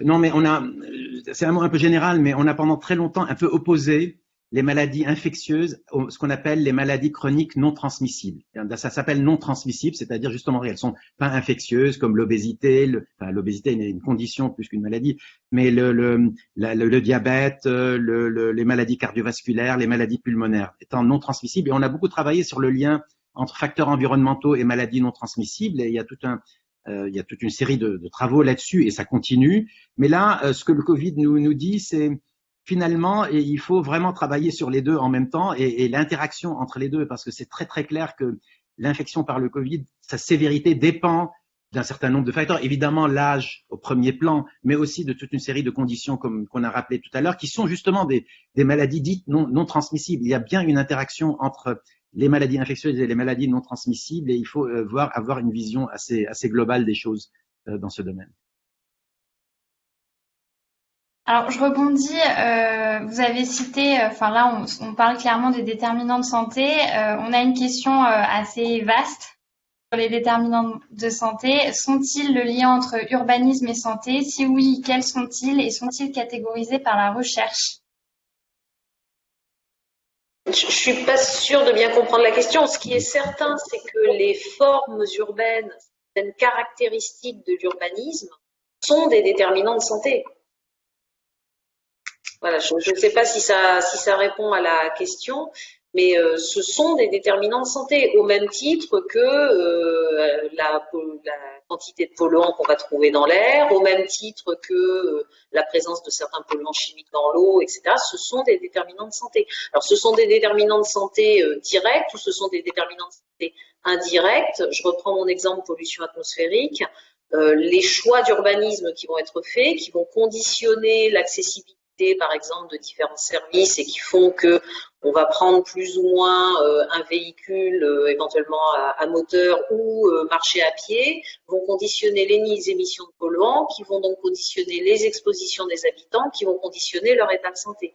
Non, mais on a, c'est un mot un peu général, mais on a pendant très longtemps un peu opposé les maladies infectieuses, ce qu'on appelle les maladies chroniques non transmissibles. Ça s'appelle non transmissibles, c'est-à-dire justement elles sont pas infectieuses comme l'obésité. Enfin, l'obésité est une condition plus qu'une maladie, mais le, diabète, le, les maladies cardiovasculaires, les maladies pulmonaires étant non transmissibles. Et on a beaucoup travaillé sur le lien entre facteurs environnementaux et maladies non transmissibles. Et il y a euh, toute une série de, travaux là-dessus et ça continue. Mais là, euh, ce que le Covid nous, nous dit, c'est finalement, il faut vraiment travailler sur les deux en même temps et, l'interaction entre les deux, parce que c'est très très clair que l'infection par le Covid, sa sévérité dépend d'un certain nombre de facteurs. Évidemment, l'âge au premier plan, mais aussi de toute une série de conditions comme qu'on a rappelé tout à l'heure, qui sont justement des, maladies dites non, transmissibles. Il y a bien une interaction entre les maladies infectieuses et les maladies non transmissibles et il faut euh, voir, avoir une vision assez, assez globale des choses euh, dans ce domaine. Alors, je rebondis. Euh, vous avez cité, enfin là, on, parle clairement des déterminants de santé. on a une question assez vaste sur les déterminants de santé. Sont-ils le lien entre urbanisme et santé? Si oui, quels sont-ils et sont-ils catégorisés par la recherche? Je suis pas sûre de bien comprendre la question. Ce qui est certain, c'est que les formes urbaines, certaines caractéristiques de l'urbanisme sont des déterminants de santé. Je ne sais pas si ça, si ça répond à la question, mais euh, ce sont des déterminants de santé, au même titre que euh, la, quantité de polluants qu'on va trouver dans l'air, au même titre que euh, la présence de certains polluants chimiques dans l'eau, etc. Ce sont des déterminants de santé. Alors, ce sont des déterminants de santé directs ou ce sont des déterminants de santé indirects? Je reprends mon exemple pollution atmosphérique. les choix d'urbanisme qui vont être faits, qui vont conditionner l'accessibilité par exemple de différents services et qui font que on va prendre plus ou moins euh, un véhicule euh, éventuellement à, moteur ou euh, marcher à pied, vont conditionner les émissions de polluants, qui vont donc conditionner les expositions des habitants, qui vont conditionner leur état de santé.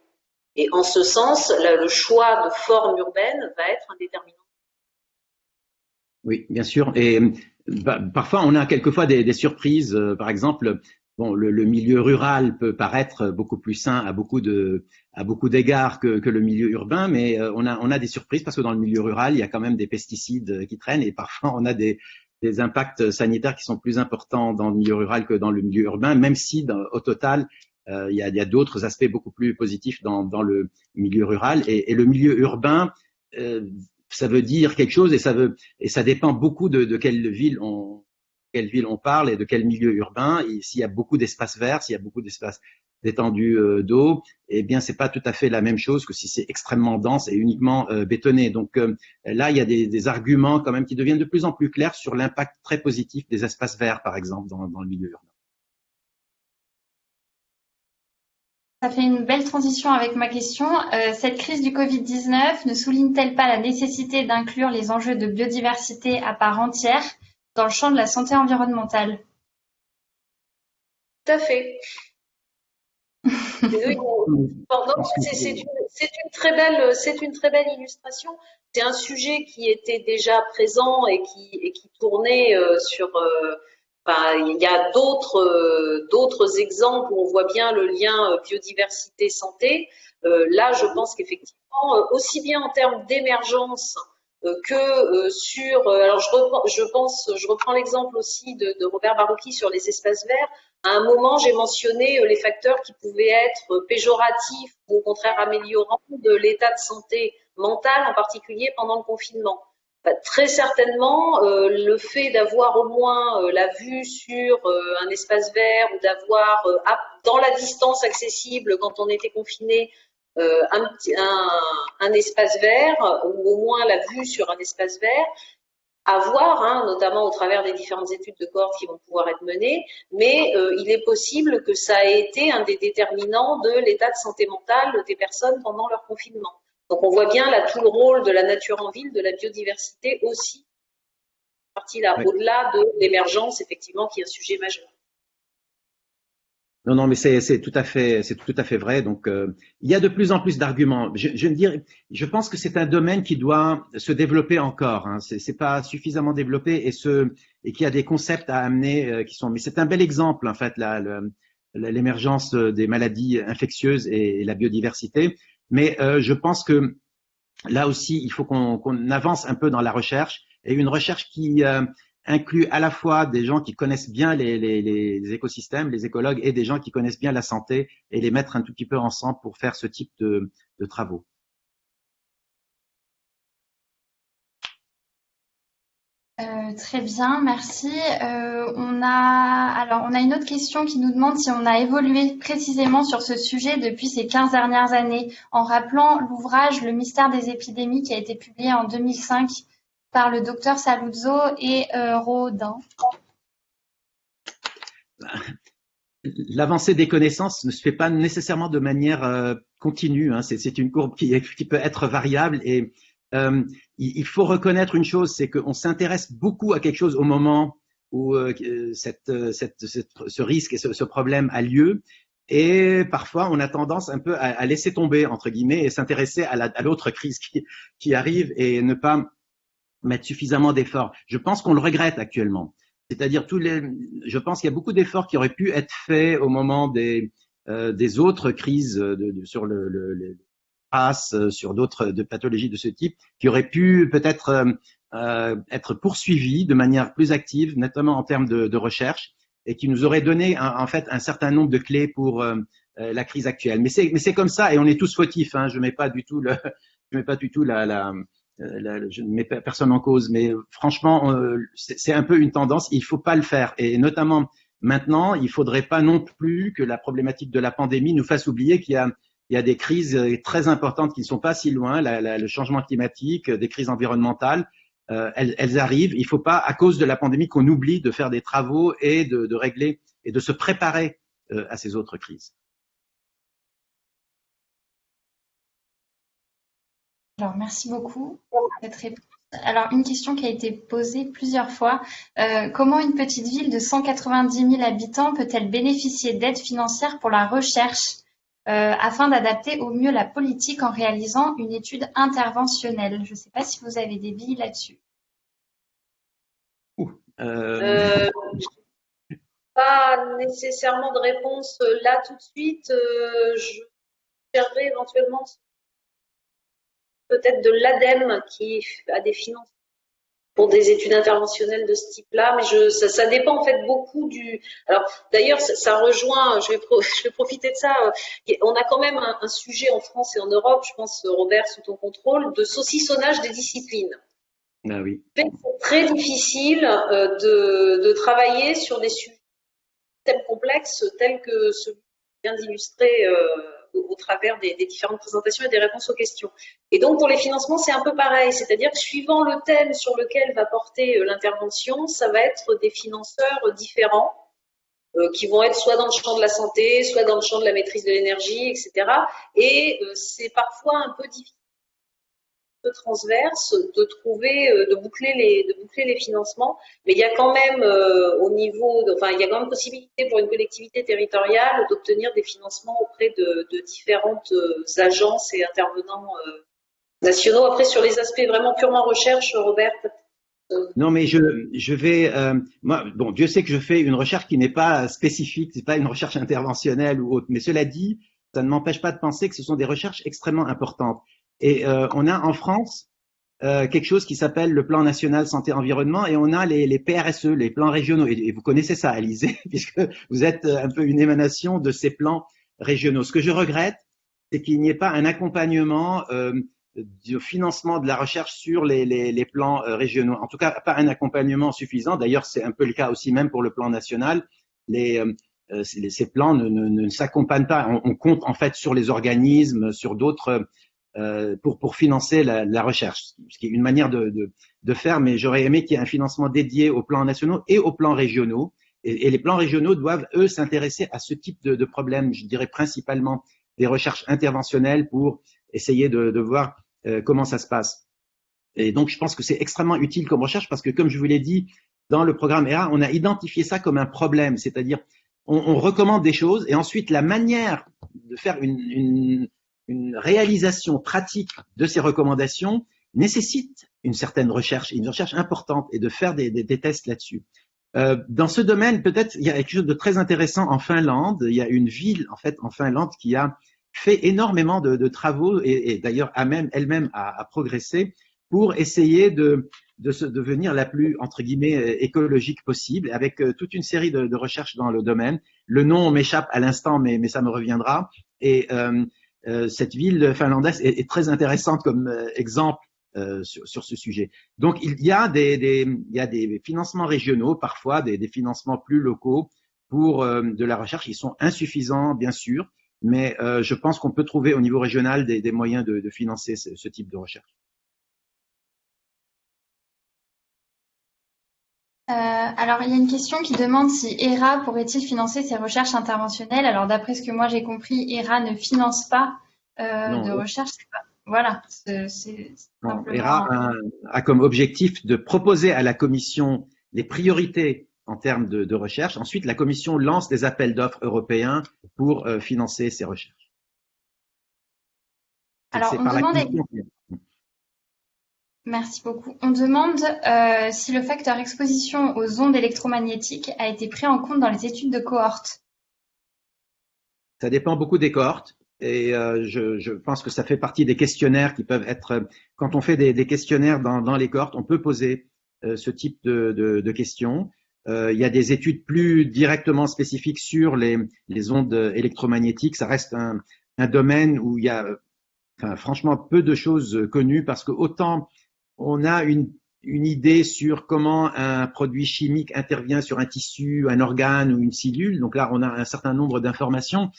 Et en ce sens, le choix de forme urbaine va être un déterminant. Oui, bien sûr. Et bah, parfois, on a quelquefois des, des surprises. par exemple, bon, le, le, milieu rural peut paraître beaucoup plus sain à beaucoup de à beaucoup d'égards que, que, le milieu urbain, mais euh, on a on a des surprises parce que dans le milieu rural, il y a quand même des pesticides qui traînent et parfois on a des des impacts sanitaires qui sont plus importants dans le milieu rural que dans le milieu urbain, même si au total euh, il y a, y a d'autres aspects beaucoup plus positifs dans, dans le milieu rural et, et le milieu urbain. Euh, ça veut dire quelque chose et ça veut et ça dépend beaucoup de, de quelle ville on, quelle ville on parle et de quel milieu urbain. S'il y a beaucoup d'espaces verts, s'il y a beaucoup d'espaces d'étendue euh, d'eau, eh bien c'est pas tout à fait la même chose que si c'est extrêmement dense et uniquement euh, bétonné. Donc euh, là, il y a des, arguments quand même qui deviennent de plus en plus clairs sur l'impact très positif des espaces verts, par exemple, dans, le milieu urbain. Ça fait une belle transition avec ma question. Cette crise du Covid-19 ne souligne-t-elle pas la nécessité d'inclure les enjeux de biodiversité à part entière? Dans le champ de la santé environnementale. Tout à fait. c'est une, très belle, c'est une très belle illustration. C'est un sujet qui était déjà présent et qui, et qui tournait euh, sur. Euh, il y a d'autres, euh, d'autres exemples où on voit bien le lien biodiversité santé. là, je pense qu'effectivement, aussi bien en termes d'émergence que sur. alors je reprends, je pense, je reprends l'exemple aussi de, Robert Barouki sur les espaces verts. À un moment, j'ai mentionné les facteurs qui pouvaient être péjoratifs ou au contraire améliorants de l'état de santé mentale, en particulier pendant le confinement. Bah, très certainement, euh, le fait d'avoir au moins euh, la vue sur euh, un espace vert ou d'avoir dans la distance accessible quand on était confiné un, un, un, espace vert ou au moins la vue sur un espace vert, à voir, hein, notamment au travers des différentes études de cohorte qui vont pouvoir être menées, mais il est possible que ça ait été un des déterminants de l'état de santé mentale des personnes pendant leur confinement. Donc on voit bien là tout le rôle de la nature en ville, de la biodiversité aussi, partie là, au-delà de l'émergence, effectivement, qui est un sujet majeur. Non, non, mais c'est tout à fait, c'est tout à fait vrai. Donc, euh, il y a de plus en plus d'arguments. Je, je dire, je pense que c'est un domaine qui doit se développer encore. Hein. C'est pas suffisamment développé et ce et qui a des concepts à amener euh, qui sont. Mais c'est un bel exemple en fait, l'émergence des maladies infectieuses et la biodiversité. Mais euh, je pense que là aussi, il faut qu'on avance un peu dans la recherche et une recherche qui euh, inclut à la fois des gens qui connaissent bien les, écosystèmes, les écologues, et des gens qui connaissent bien la santé, et les mettre un tout petit peu ensemble pour faire ce type de, travaux. Euh, très bien, merci. Euh, on a alors on a une autre question qui nous demande si on a évolué précisément sur ce sujet depuis ces 15 dernières années, en rappelant l'ouvrage Le mystère des épidémies qui a été publié en 2005 par le docteur Saluzzo et euh, Rodin. L'avancée des connaissances ne se fait pas nécessairement de manière continue. Hein. C'est une courbe qui, peut être variable et euh, il, faut reconnaître une chose, c'est qu'on s'intéresse beaucoup à quelque chose au moment où euh, ce risque et ce, problème a lieu. Et parfois, on a tendance un peu à, laisser tomber, entre guillemets, et s'intéresser à l'autre crise qui arrive et ne pas mettre suffisamment d'efforts. Je pense qu'on le regrette actuellement. C'est-à-dire, tous les, je pense qu'il y a beaucoup d'efforts qui auraient pu être faits au moment des, euh, des autres crises de, de, sur le, le, euh, sur d'autres pathologies de ce type, qui auraient pu peut-être euh, euh, être poursuivies de manière plus active, notamment en termes de, de recherche, et qui nous auraient donné en fait un certain nombre de clés pour la crise actuelle. Mais c'est mais c'est comme ça, et on est tous fautifs. Hein, je mets pas du tout le, je mets pas du tout la, la, la je ne mets personne en cause, mais franchement, c'est un peu une tendance. Il faut pas le faire, et notamment maintenant, il faudrait pas non plus que la problématique de la pandémie nous fasse oublier qu'il y a des crises euh, très importantes qui ne sont pas si loin, le changement climatique, euh, des crises environnementales. Euh, elles, arrivent. Il ne faut pas, à cause de la pandémie, qu'on oublie de faire des travaux et de, régler et de se préparer à ces autres crises. Alors, merci beaucoup pour cette réponse. Alors, une question qui a été posée plusieurs fois. comment une petite ville de 190 000 habitants peut-elle bénéficier d'aides financières pour la recherche euh, afin d'adapter au mieux la politique en réalisant une étude interventionnelle? Je ne sais pas si vous avez des billes là-dessus. Euh... pas nécessairement de réponse euh, là tout de suite. Euh, je chercherai éventuellement peut-être de l'ADEME qui a des finances pour des études interventionnelles de ce type-là, mais je, ça, ça, dépend en fait beaucoup du. Alors d'ailleurs, ça, ça, rejoint. Je vais, je vais profiter de ça. On a quand même un, un, sujet en France et en Europe, je pense Robert sous ton contrôle, de saucissonnage des disciplines. Ah oui. C'est très difficile euh, de, de, travailler sur des sujets complexes tels que celui qui vient d'illustrer. Euh, au, travers des, différentes présentations et des réponses aux questions. Et donc pour les financements, c'est un peu pareil, c'est-à-dire que suivant le thème sur lequel va porter euh, l'intervention, ça va être des financeurs différents euh, qui vont être soit dans le champ de la santé, soit dans le champ de la maîtrise de l'énergie, etc. Et euh, c'est parfois un peu difficile transverse de trouver, euh, de boucler les, de boucler les financements. Mais il y a quand même euh, au niveau, enfin il y a quand même possibilité pour une collectivité territoriale d'obtenir des financements auprès de, différentes euh, agences et intervenants nationaux. Après sur les aspects vraiment purement recherche, Robert. Non, mais je, je vais, moi, bon, Dieu sait que je fais une recherche qui n'est pas spécifique, c'est pas une recherche interventionnelle ou autre, mais cela dit, ça ne m'empêche pas de penser que ce sont des recherches extrêmement importantes. Et euh, on a en France euh, quelque chose qui s'appelle le plan national santé environnement et on a les, PRSE, les plans régionaux. Et, vous connaissez ça, Alizé, puisque vous êtes un peu une émanation de ces plans régionaux. Ce que je regrette, c'est qu'il n'y ait pas un accompagnement euh, du financement de la recherche sur les, plans euh, régionaux. En tout cas, pas un accompagnement suffisant. D'ailleurs, c'est un peu le cas aussi même pour le plan national. Euh, ces plans ne, ne, ne s'accompagnent pas. On, compte en fait sur les organismes, sur d'autres euh, pour, pour financer la, la, recherche, ce qui est une manière de, de, de faire, mais j'aurais aimé qu'il y ait un financement dédié aux plans nationaux et aux plans régionaux. Et, et les plans régionaux doivent, eux, s'intéresser à ce type de, de problème, je dirais principalement des recherches interventionnelles pour essayer de, de voir euh, comment ça se passe. Et donc, je pense que c'est extrêmement utile comme recherche parce que, comme je vous l'ai dit, dans le programme ERA, on a identifié ça comme un problème, c'est-à-dire on, on, recommande des choses et ensuite la manière de faire une, une, une réalisation pratique de ces recommandations nécessite une certaine recherche, une recherche importante, et de faire des, tests là-dessus. Euh, dans ce domaine, peut-être, il y a quelque chose de très intéressant en Finlande. Il y a une ville, en fait, en Finlande, qui a fait énormément de, travaux, et, d'ailleurs elle-même a, a, progressé pour essayer de, devenir la plus, entre guillemets, écologique possible, avec euh, toute une série de, recherches dans le domaine. Le nom m'échappe à l'instant, mais, ça me reviendra. Et euh, euh, cette ville finlandaise est, très intéressante comme euh, exemple euh, sur, ce sujet. Donc, il y a des, financements régionaux, parfois des, financements plus locaux pour de la recherche. Ils sont insuffisants, bien sûr, mais je pense qu'on peut trouver au niveau régional des, moyens de, financer ce, ce type de recherche. Alors, il y a une question qui demande si ERA pourrait-il financer ses recherches interventionnelles. Alors, d'après ce que moi j'ai compris, ERA ne finance pas euh, non, de recherche. Pas... Voilà. ERA a, a, comme objectif de proposer à la Commission les priorités en termes de, de recherche. Ensuite, la Commission lance des appels d'offres européens pour euh, financer ces recherches. Alors, on demande... Merci beaucoup. On demande euh, si le facteur exposition aux ondes électromagnétiques a été pris en compte dans les études de cohorte. Ça dépend beaucoup des cohortes et euh, je, pense que ça fait partie des questionnaires qui peuvent être, quand on fait des, questionnaires dans, les cohortes, on peut poser euh, ce type de, questions. Il y a des études plus directement spécifiques sur les, ondes électromagnétiques. Ça reste un, domaine où il y a franchement peu de choses connues parce que autant on a une, une, idée sur comment un produit chimique intervient sur un tissu, un organe ou une cellule. Donc là, on a un certain nombre d'informations.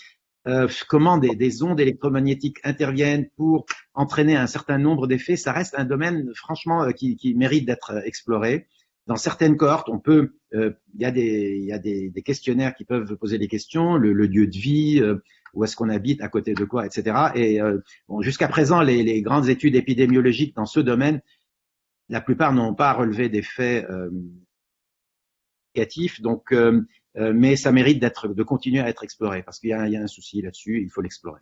Euh, comment des, des, ondes électromagnétiques interviennent pour entraîner un certain nombre d'effets, ça reste un domaine franchement euh, qui, mérite d'être euh, exploré. Dans certaines cohortes, on peut, il y a, des, y a des, questionnaires qui peuvent poser des questions, le, lieu de vie, où est-ce qu'on habite, à côté de quoi, etc. Et jusqu'à présent, les, grandes études épidémiologiques dans ce domaine la plupart n'ont pas relevé des faits euh, négatifs, donc, euh, euh, mais ça mérite de continuer à être exploré parce qu'il y, y, a un souci là-dessus, il faut l'explorer.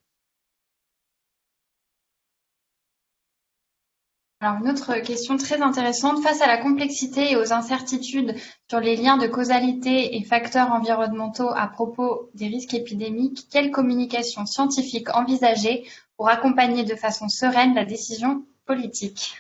Alors, une autre question très intéressante. Face à la complexité et aux incertitudes sur les liens de causalité et facteurs environnementaux à propos des risques épidémiques, quelle communication scientifique envisager pour accompagner de façon sereine la décision politique?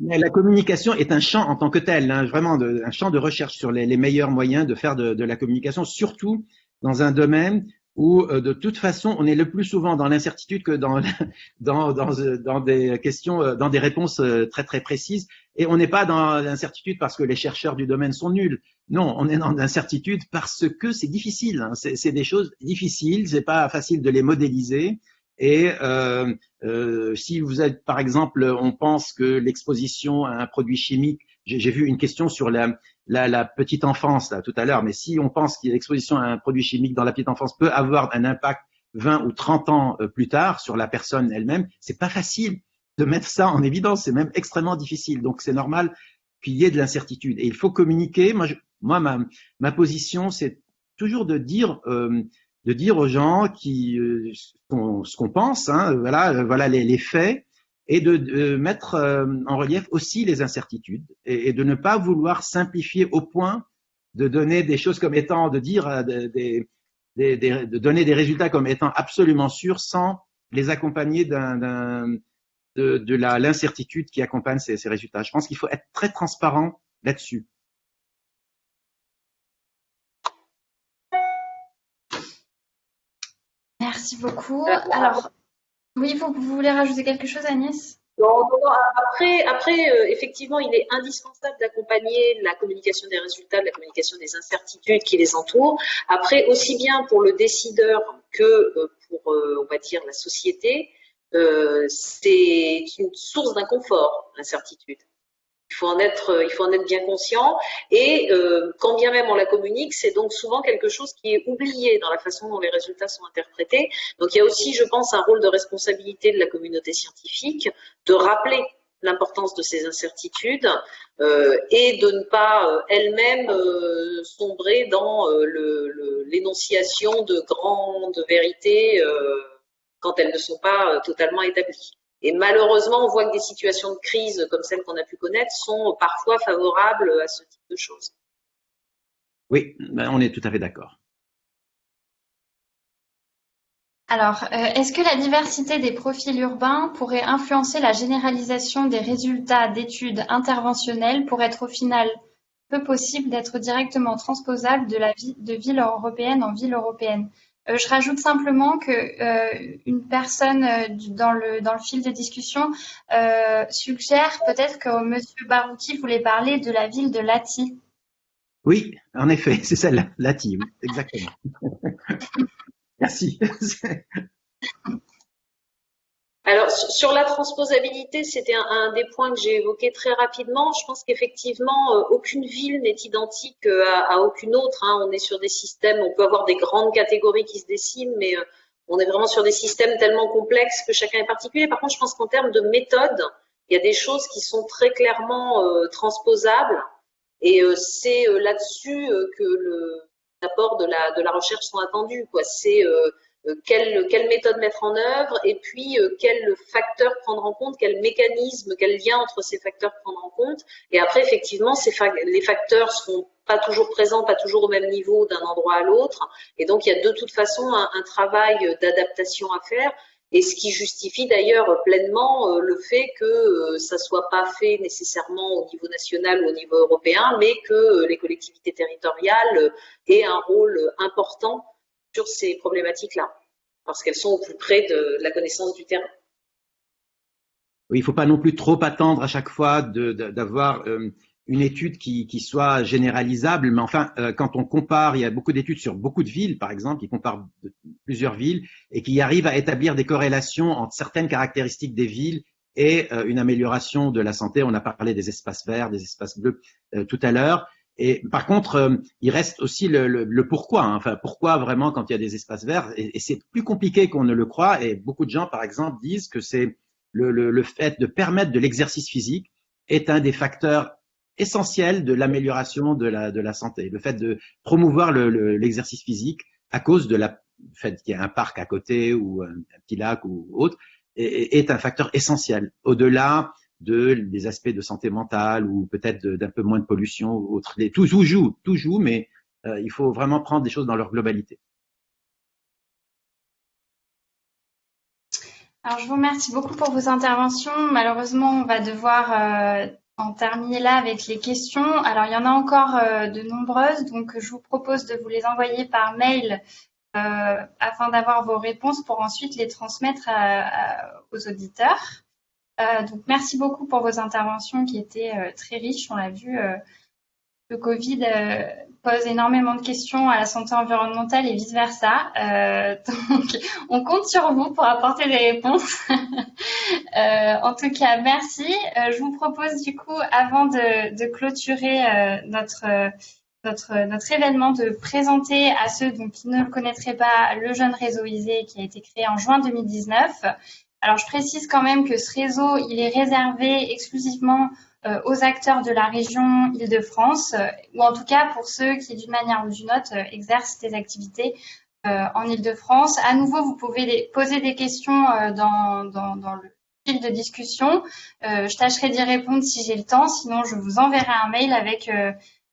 La communication est un champ en tant que tel, hein, vraiment un champ de recherche sur les, meilleurs moyens de faire de, la communication, surtout dans un domaine où euh, de toute façon on est le plus souvent dans l'incertitude que dans, dans, dans, des questions, euh, dans des réponses euh, très très précises, et on n'est pas dans l'incertitude parce que les chercheurs du domaine sont nuls. Non, on est dans l'incertitude parce que c'est difficile. Hein. C'est des choses difficiles, c'est pas facile de les modéliser. Et euh, euh, si vous êtes, par exemple, on pense que l'exposition à un produit chimique, j'ai vu une question sur la, petite enfance là, tout à l'heure, mais si on pense que l'exposition à un produit chimique dans la petite enfance peut avoir un impact 20 ou 30 ans euh, plus tard sur la personne elle-même, c'est pas facile de mettre ça en évidence, c'est même extrêmement difficile. Donc c'est normal qu'il y ait de l'incertitude. Et il faut communiquer. Moi ma, ma position, c'est toujours de dire euh, de dire aux gens qui euh, ce qu'on pense, hein, voilà, euh, voilà les, faits, et de, mettre euh, en relief aussi les incertitudes et, de ne pas vouloir simplifier au point de donner des choses comme étant, de dire des, de donner des résultats comme étant absolument sûrs sans les accompagner d'un de, de l'incertitude qui accompagne ces, ces résultats. Je pense qu'il faut être très transparent là-dessus. Merci beaucoup. Alors, oui, vous, voulez rajouter quelque chose, Agnès? Après, après euh, effectivement, il est indispensable d'accompagner la communication des résultats, la communication des incertitudes qui les entourent. Après, aussi bien pour le décideur que euh, pour, euh, on va dire, la société, c'est une source d'inconfort, l'incertitude. Il faut en être, euh, il faut en être bien conscient. Et euh, quand bien même on la communique, c'est donc souvent quelque chose qui est oublié dans la façon dont les résultats sont interprétés. Donc il y a aussi, je pense, un rôle de responsabilité de la communauté scientifique de rappeler l'importance de ces incertitudes euh, et de ne pas elle-même sombrer dans l'énonciation de grandes vérités quand elles ne sont pas totalement établies. Et malheureusement, on voit que des situations de crise comme celles qu'on a pu connaître sont parfois favorables à ce type de choses. Oui, ben, on est tout à fait d'accord. Alors, euh, est-ce que la diversité des profils urbains pourrait influencer la généralisation des résultats d'études interventionnelles pour être au final peu possible d'être directement transposable de la vie de ville européenne en ville européenne? Euh, je rajoute simplement que euh, une personne euh, dans le dans le fil de discussion suggère peut-être que Monsieur Barouki voulait parler de la ville de Lati. Oui, en effet, c'est celle-là, Lati, exactement. Merci. Alors, sur la transposabilité, c'était un, des points que j'ai évoqué très rapidement. Je pense qu'effectivement, euh, aucune ville n'est identique euh, à, aucune autre. Hein. On est sur des systèmes, on peut avoir des grandes catégories qui se dessinent, mais euh, on est vraiment sur des systèmes tellement complexes que chacun est particulier. Par contre, je pense qu'en termes de méthode, il y a des choses qui sont très clairement transposables. Et c'est là-dessus que le apport de la, recherche sont attendus. C'est quelle, quelle, méthode mettre en œuvre et puis euh, quel facteur prendre en compte, quel mécanisme, quel lien entre ces facteurs prendre en compte. Et après, effectivement, ces les facteurs seront pas toujours présents, pas toujours au même niveau d'un endroit à l'autre. Et donc, il y a de toute façon un, un travail d'adaptation à faire. Et ce qui justifie d'ailleurs pleinement euh, le fait que ça soit pas fait nécessairement au niveau national ou au niveau européen, mais que les collectivités territoriales aient un rôle important sur ces problématiques-là, parce qu'elles sont au plus près de la connaissance du terrain. Oui, il ne faut pas non plus trop attendre à chaque fois d'avoir euh, une étude qui, soit généralisable, mais enfin, euh, quand on compare, il y a beaucoup d'études sur beaucoup de villes, par exemple, qui comparent plusieurs villes et qui arrivent à établir des corrélations entre certaines caractéristiques des villes et euh, une amélioration de la santé. On a parlé des espaces verts, des espaces bleus tout à l'heure. Et par contre, euh, il reste aussi le, le, le pourquoi. Hein. Enfin, pourquoi vraiment quand il y a des espaces verts? Et, c'est plus compliqué qu'on ne le croit. Et beaucoup de gens, par exemple, disent que c'est le, le, fait de permettre de l'exercice physique est un des facteurs essentiels de l'amélioration de la, de la santé. Le fait de promouvoir l'exercice physique à cause de la fait qu'il y a un parc à côté ou un, petit lac ou autre est, est un facteur essentiel. Au-delà de, des aspects de santé mentale ou peut-être d'un peu moins de pollution ou autre. Tout, joue, tout joue, mais euh, il faut vraiment prendre des choses dans leur globalité. Alors, je vous remercie beaucoup pour vos interventions. Malheureusement, on va devoir euh, en terminer là avec les questions. Alors, il y en a encore euh, de nombreuses, donc je vous propose de vous les envoyer par mail afin d'avoir vos réponses pour ensuite les transmettre aux auditeurs. Euh, donc, merci beaucoup pour vos interventions qui étaient euh, très riches. On l'a vu, euh, le Covid pose énormément de questions à la santé environnementale et vice-versa. donc, on compte sur vous pour apporter des réponses. en tout cas, merci. je vous propose du coup, avant de, clôturer notre notre, notre, événement de présenter à ceux donc, qui ne le connaîtraient pas le jeune réseau ISE qui a été créé en juin 2019 alors, je précise quand même que ce réseau, il est réservé exclusivement euh, aux acteurs de la région Île-de-France, euh, ou en tout cas pour ceux qui, d'une manière ou d'une autre, euh, exercent des activités en Île-de-France. À nouveau, vous pouvez poser des questions dans, dans, le fil de discussion. je tâcherai d'y répondre si j'ai le temps, sinon je vous enverrai un mail avec,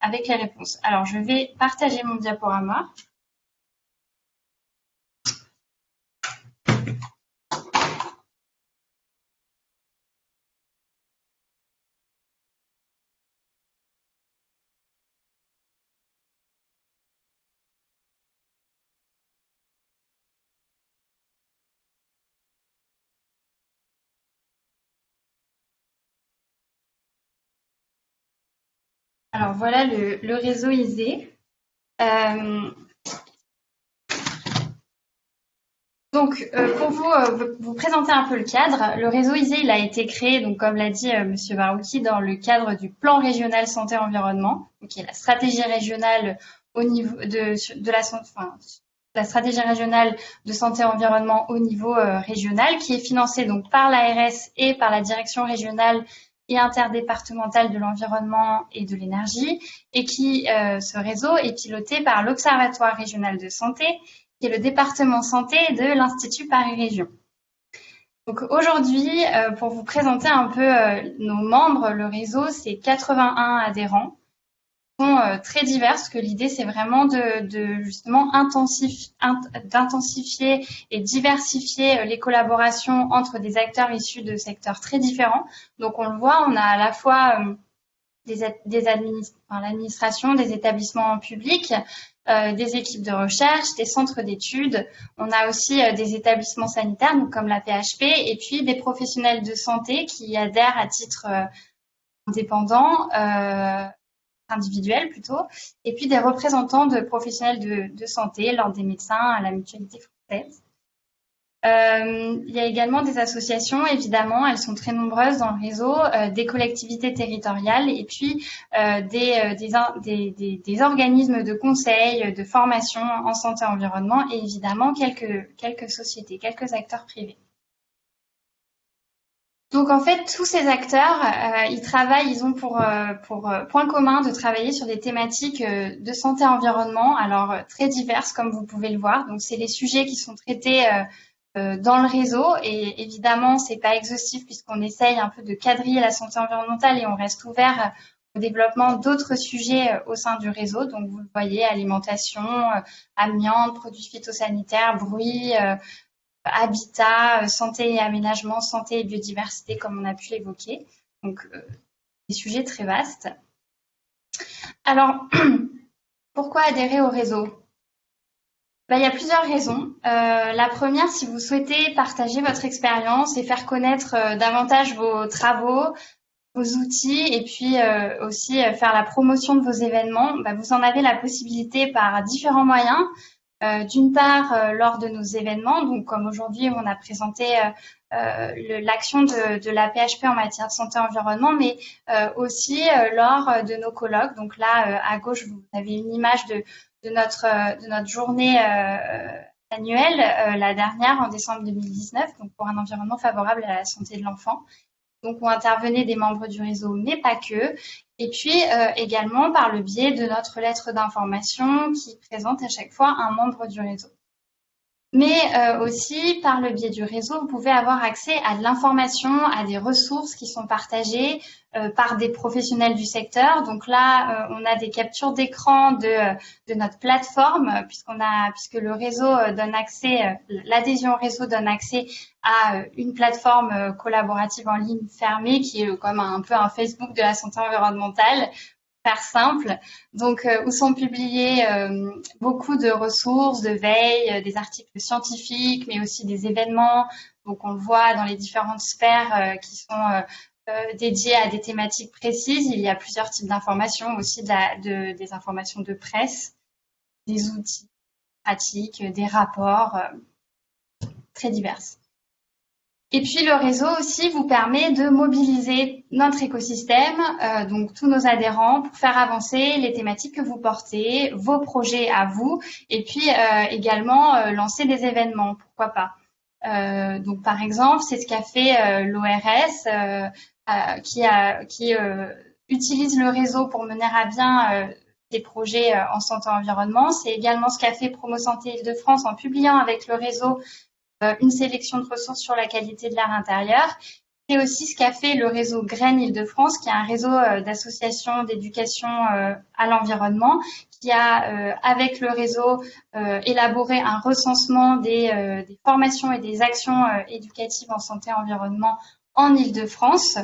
avec les réponses. Alors, je vais partager mon diaporama. Alors voilà le, réseau ISE. Donc, euh, pour vous, euh, vous présenter un peu le cadre, le réseau ISE, il a été créé, donc comme l'a dit euh, Monsieur Barouki, dans le cadre du plan régional santé-environnement, qui est la stratégie régionale au niveau de, la, enfin, la stratégie régionale de santé-environnement au niveau régional, qui est financée donc par l'ARS et par la direction régionale et interdépartementale de l'environnement et de l'énergie, et qui, ce réseau est piloté par l'Observatoire régional de santé qui est le département santé de l'Institut Paris Région. Donc aujourd'hui, euh, pour vous présenter un peu euh, nos membres, le réseau, c'est 81 adhérents euh, très divers, parce que l'idée c'est vraiment de, justement d'intensifier et diversifier les collaborations entre des acteurs issus de secteurs très différents. Donc on le voit, on a à la fois des, des l'administration, des établissements publics, euh, des équipes de recherche, des centres d'études. On a aussi euh, des établissements sanitaires, comme la PHP, et puis des professionnels de santé qui adhèrent à titre euh, indépendant, individuel plutôt, et puis des représentants de professionnels de, santé, l'ordre des médecins, à la mutualité française. Euh, il y a également des associations, évidemment, elles sont très nombreuses dans le réseau, euh, des collectivités territoriales et puis euh, des, organismes de conseil, de formation en santé et environnement et évidemment quelques sociétés, quelques acteurs privés. Donc en fait, tous ces acteurs, ils travaillent, ils ont pour, pour point commun de travailler sur des thématiques de santé environnement, alors très diverses comme vous pouvez le voir. Donc c'est les sujets qui sont traités euh, dans le réseau. Et évidemment, c'est pas exhaustif puisqu'on essaye un peu de quadriller la santé environnementale et on reste ouvert au développement d'autres sujets euh, au sein du réseau. Donc, vous voyez, alimentation, euh, amiante, produits phytosanitaires, bruit, habitat, santé et aménagement, santé et biodiversité, comme on a pu l'évoquer. Donc, des sujets très vastes. Alors, pourquoi adhérer au réseau? Bah, il y a plusieurs raisons. Euh, la première, si vous souhaitez partager votre expérience et faire connaître euh, davantage vos travaux, vos outils et puis euh, aussi faire la promotion de vos événements, bah, vous en avez la possibilité par différents moyens. D'une part, lors de nos événements, donc comme aujourd'hui on a présenté l'action de, la PHP en matière de santé et environnement, mais aussi lors de nos colloques. Donc là, à gauche, vous avez une image de, notre, euh, de notre journée euh, annuelle, euh, la dernière en décembre 2019, donc pour un environnement favorable à la santé de l'enfant. Donc, on intervenait des membres du réseau, mais pas que. Et puis, également par le biais de notre lettre d'information qui présente à chaque fois un membre du réseau. Mais aussi, par le biais du réseau, vous pouvez avoir accès à de l'information, à des ressources qui sont partagées, euh, par des professionnels du secteur. Donc là, euh, on a des captures d'écran de, de, notre plateforme, puisqu'on a, puisque le réseau euh, donne accès, l'adhésion au réseau donne accès à une plateforme collaborative en ligne fermée qui est comme un, peu un Facebook de la santé environnementale, faire simple. Donc, où sont publiés beaucoup de ressources, de veille, des articles scientifiques, mais aussi des événements. Donc, on le voit dans les différentes sphères qui sont euh, dédié à des thématiques précises. Il y a plusieurs types d'informations, aussi de, des informations de presse, des outils pratiques, des rapports euh, très divers. Et puis le réseau aussi vous permet de mobiliser notre écosystème, euh, donc tous nos adhérents, pour faire avancer les thématiques que vous portez, vos projets à vous, et puis également lancer des événements, pourquoi pas. donc par exemple, c'est ce qu'a fait l'ORS euh, qui, euh, utilise le réseau pour mener à bien euh, des projets en santé environnement. C'est également ce qu'a fait Promo Santé Île-de-France en publiant avec le réseau une sélection de ressources sur la qualité de l'air intérieur. C'est aussi ce qu'a fait le réseau Graines Île-de-France, qui est un réseau d'associations d'éducation à l'environnement, qui a, avec le réseau, élaboré un recensement des, formations et des actions éducatives en santé et environnement en Île-de-France.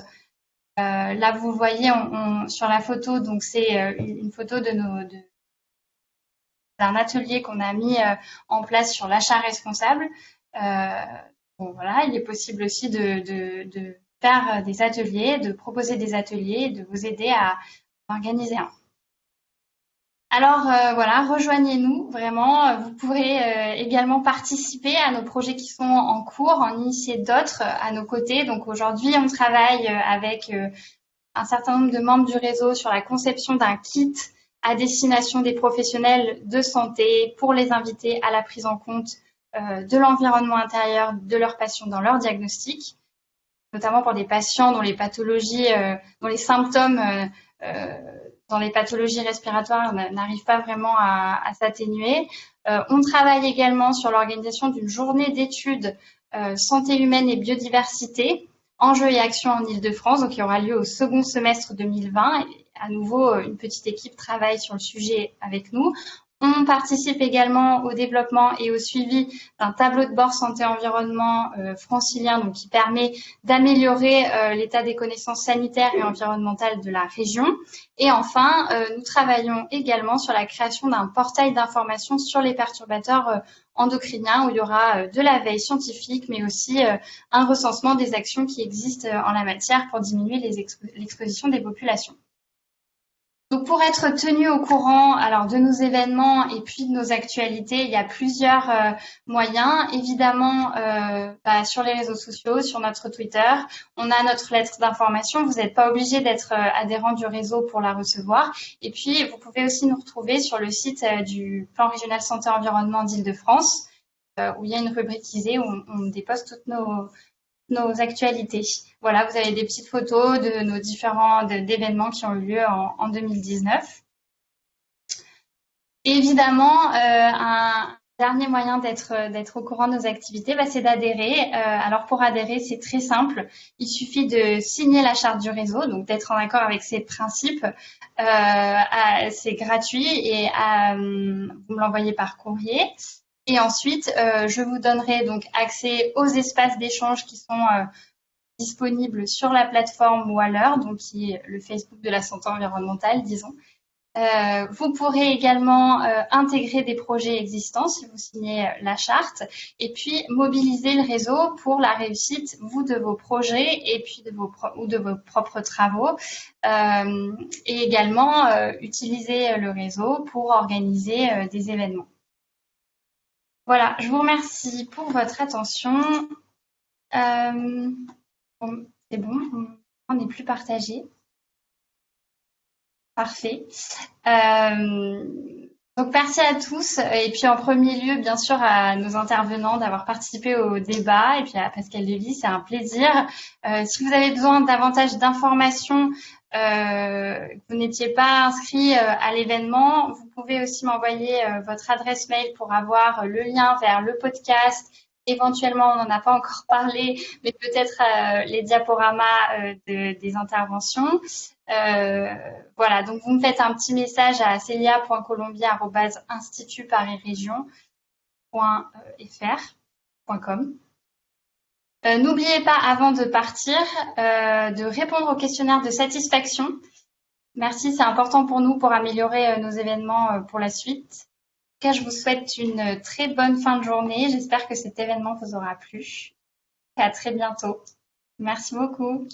Euh, là, vous voyez sur la photo, donc c'est euh, une photo de nos d'un atelier qu'on a mis euh, en place sur l'achat responsable. Bon, voilà, il est possible aussi de, faire des ateliers, de proposer des ateliers, de vous aider à organiser un. Alors euh, voilà, rejoignez-nous vraiment. Vous pourrez euh, également participer à nos projets qui sont en cours, en initier d'autres à nos côtés. Donc aujourd'hui, on travaille avec un certain nombre de membres du réseau sur la conception d'un kit à destination des professionnels de santé pour les inviter à la prise en compte de l'environnement intérieur de leurs patients dans leur diagnostic, notamment pour des patients dont les pathologies, dont les symptômes dans les pathologies respiratoires n'arrive pas vraiment à, s'atténuer. Euh, on travaille également sur l'organisation d'une journée d'études euh, santé humaine et biodiversité, enjeux et actions en Ile-de-France, qui aura lieu au second semestre 2020. à nouveau, une petite équipe travaille sur le sujet avec nous. On participe également au développement et au suivi d'un tableau de bord santé-environnement euh, francilien donc qui permet d'améliorer euh, l'état des connaissances sanitaires et environnementales de la région. Et enfin, euh, nous travaillons également sur la création d'un portail d'information sur les perturbateurs endocriniens où il y aura de la veille scientifique mais aussi un recensement des actions qui existent en la matière pour diminuer l'exposition des populations. Donc pour être tenu au courant alors de nos événements et puis de nos actualités, il y a plusieurs euh, moyens. Évidemment, euh, bah, sur les réseaux sociaux, sur notre Twitter, on a notre lettre d'information. Vous n'êtes pas obligé d'être euh, adhérent du réseau pour la recevoir. Et puis, vous pouvez aussi nous retrouver sur le site du plan régional santé environnement d'Île-de-France, où il y a une rubrique où on, on dépose toutes nos, nos actualités. Voilà, vous avez des petites photos de nos différents événements qui ont eu lieu en, 2019. évidemment, euh, un dernier moyen d'être au courant de nos activités, bah, c'est d'adhérer. Euh, alors pour adhérer, c'est très simple. Il suffit de signer la charte du réseau, donc d'être en accord avec ses principes. Euh, c'est gratuit et vous me l'envoyez par courrier. Et ensuite, euh, je vous donnerai donc accès aux espaces d'échange qui sont euh, disponibles sur la plateforme Waller, donc qui est le Facebook de la santé environnementale, disons. Euh, vous pourrez également intégrer des projets existants si vous signez la charte et puis mobiliser le réseau pour la réussite, vous, de vos projets et puis de vos ou de vos propres travaux et également utiliser le réseau pour organiser des événements. Voilà, je vous remercie pour votre attention. Euh, c'est bon, on n'est plus partagé. Parfait. Euh, donc merci à tous et puis en premier lieu bien sûr à nos intervenants d'avoir participé au débat et puis à Pascal Lévy, c'est un plaisir. Euh, si vous avez besoin davantage d'informations euh, vous n'étiez pas inscrit euh, à l'événement, vous pouvez aussi m'envoyer euh, votre adresse mail pour avoir le lien vers le podcast. Éventuellement, on n'en a pas encore parlé, mais peut-être les diaporamas des interventions. voilà, donc vous me faites un petit message à celia.colombia.institutparisregion.fr.com. Euh, n'oubliez pas, avant de partir, euh, de répondre au questionnaire de satisfaction. Merci, c'est important pour nous pour améliorer euh, nos événements pour la suite. En tout cas, je vous souhaite une très bonne fin de journée. J'espère que cet événement vous aura plu. À très bientôt. Merci beaucoup.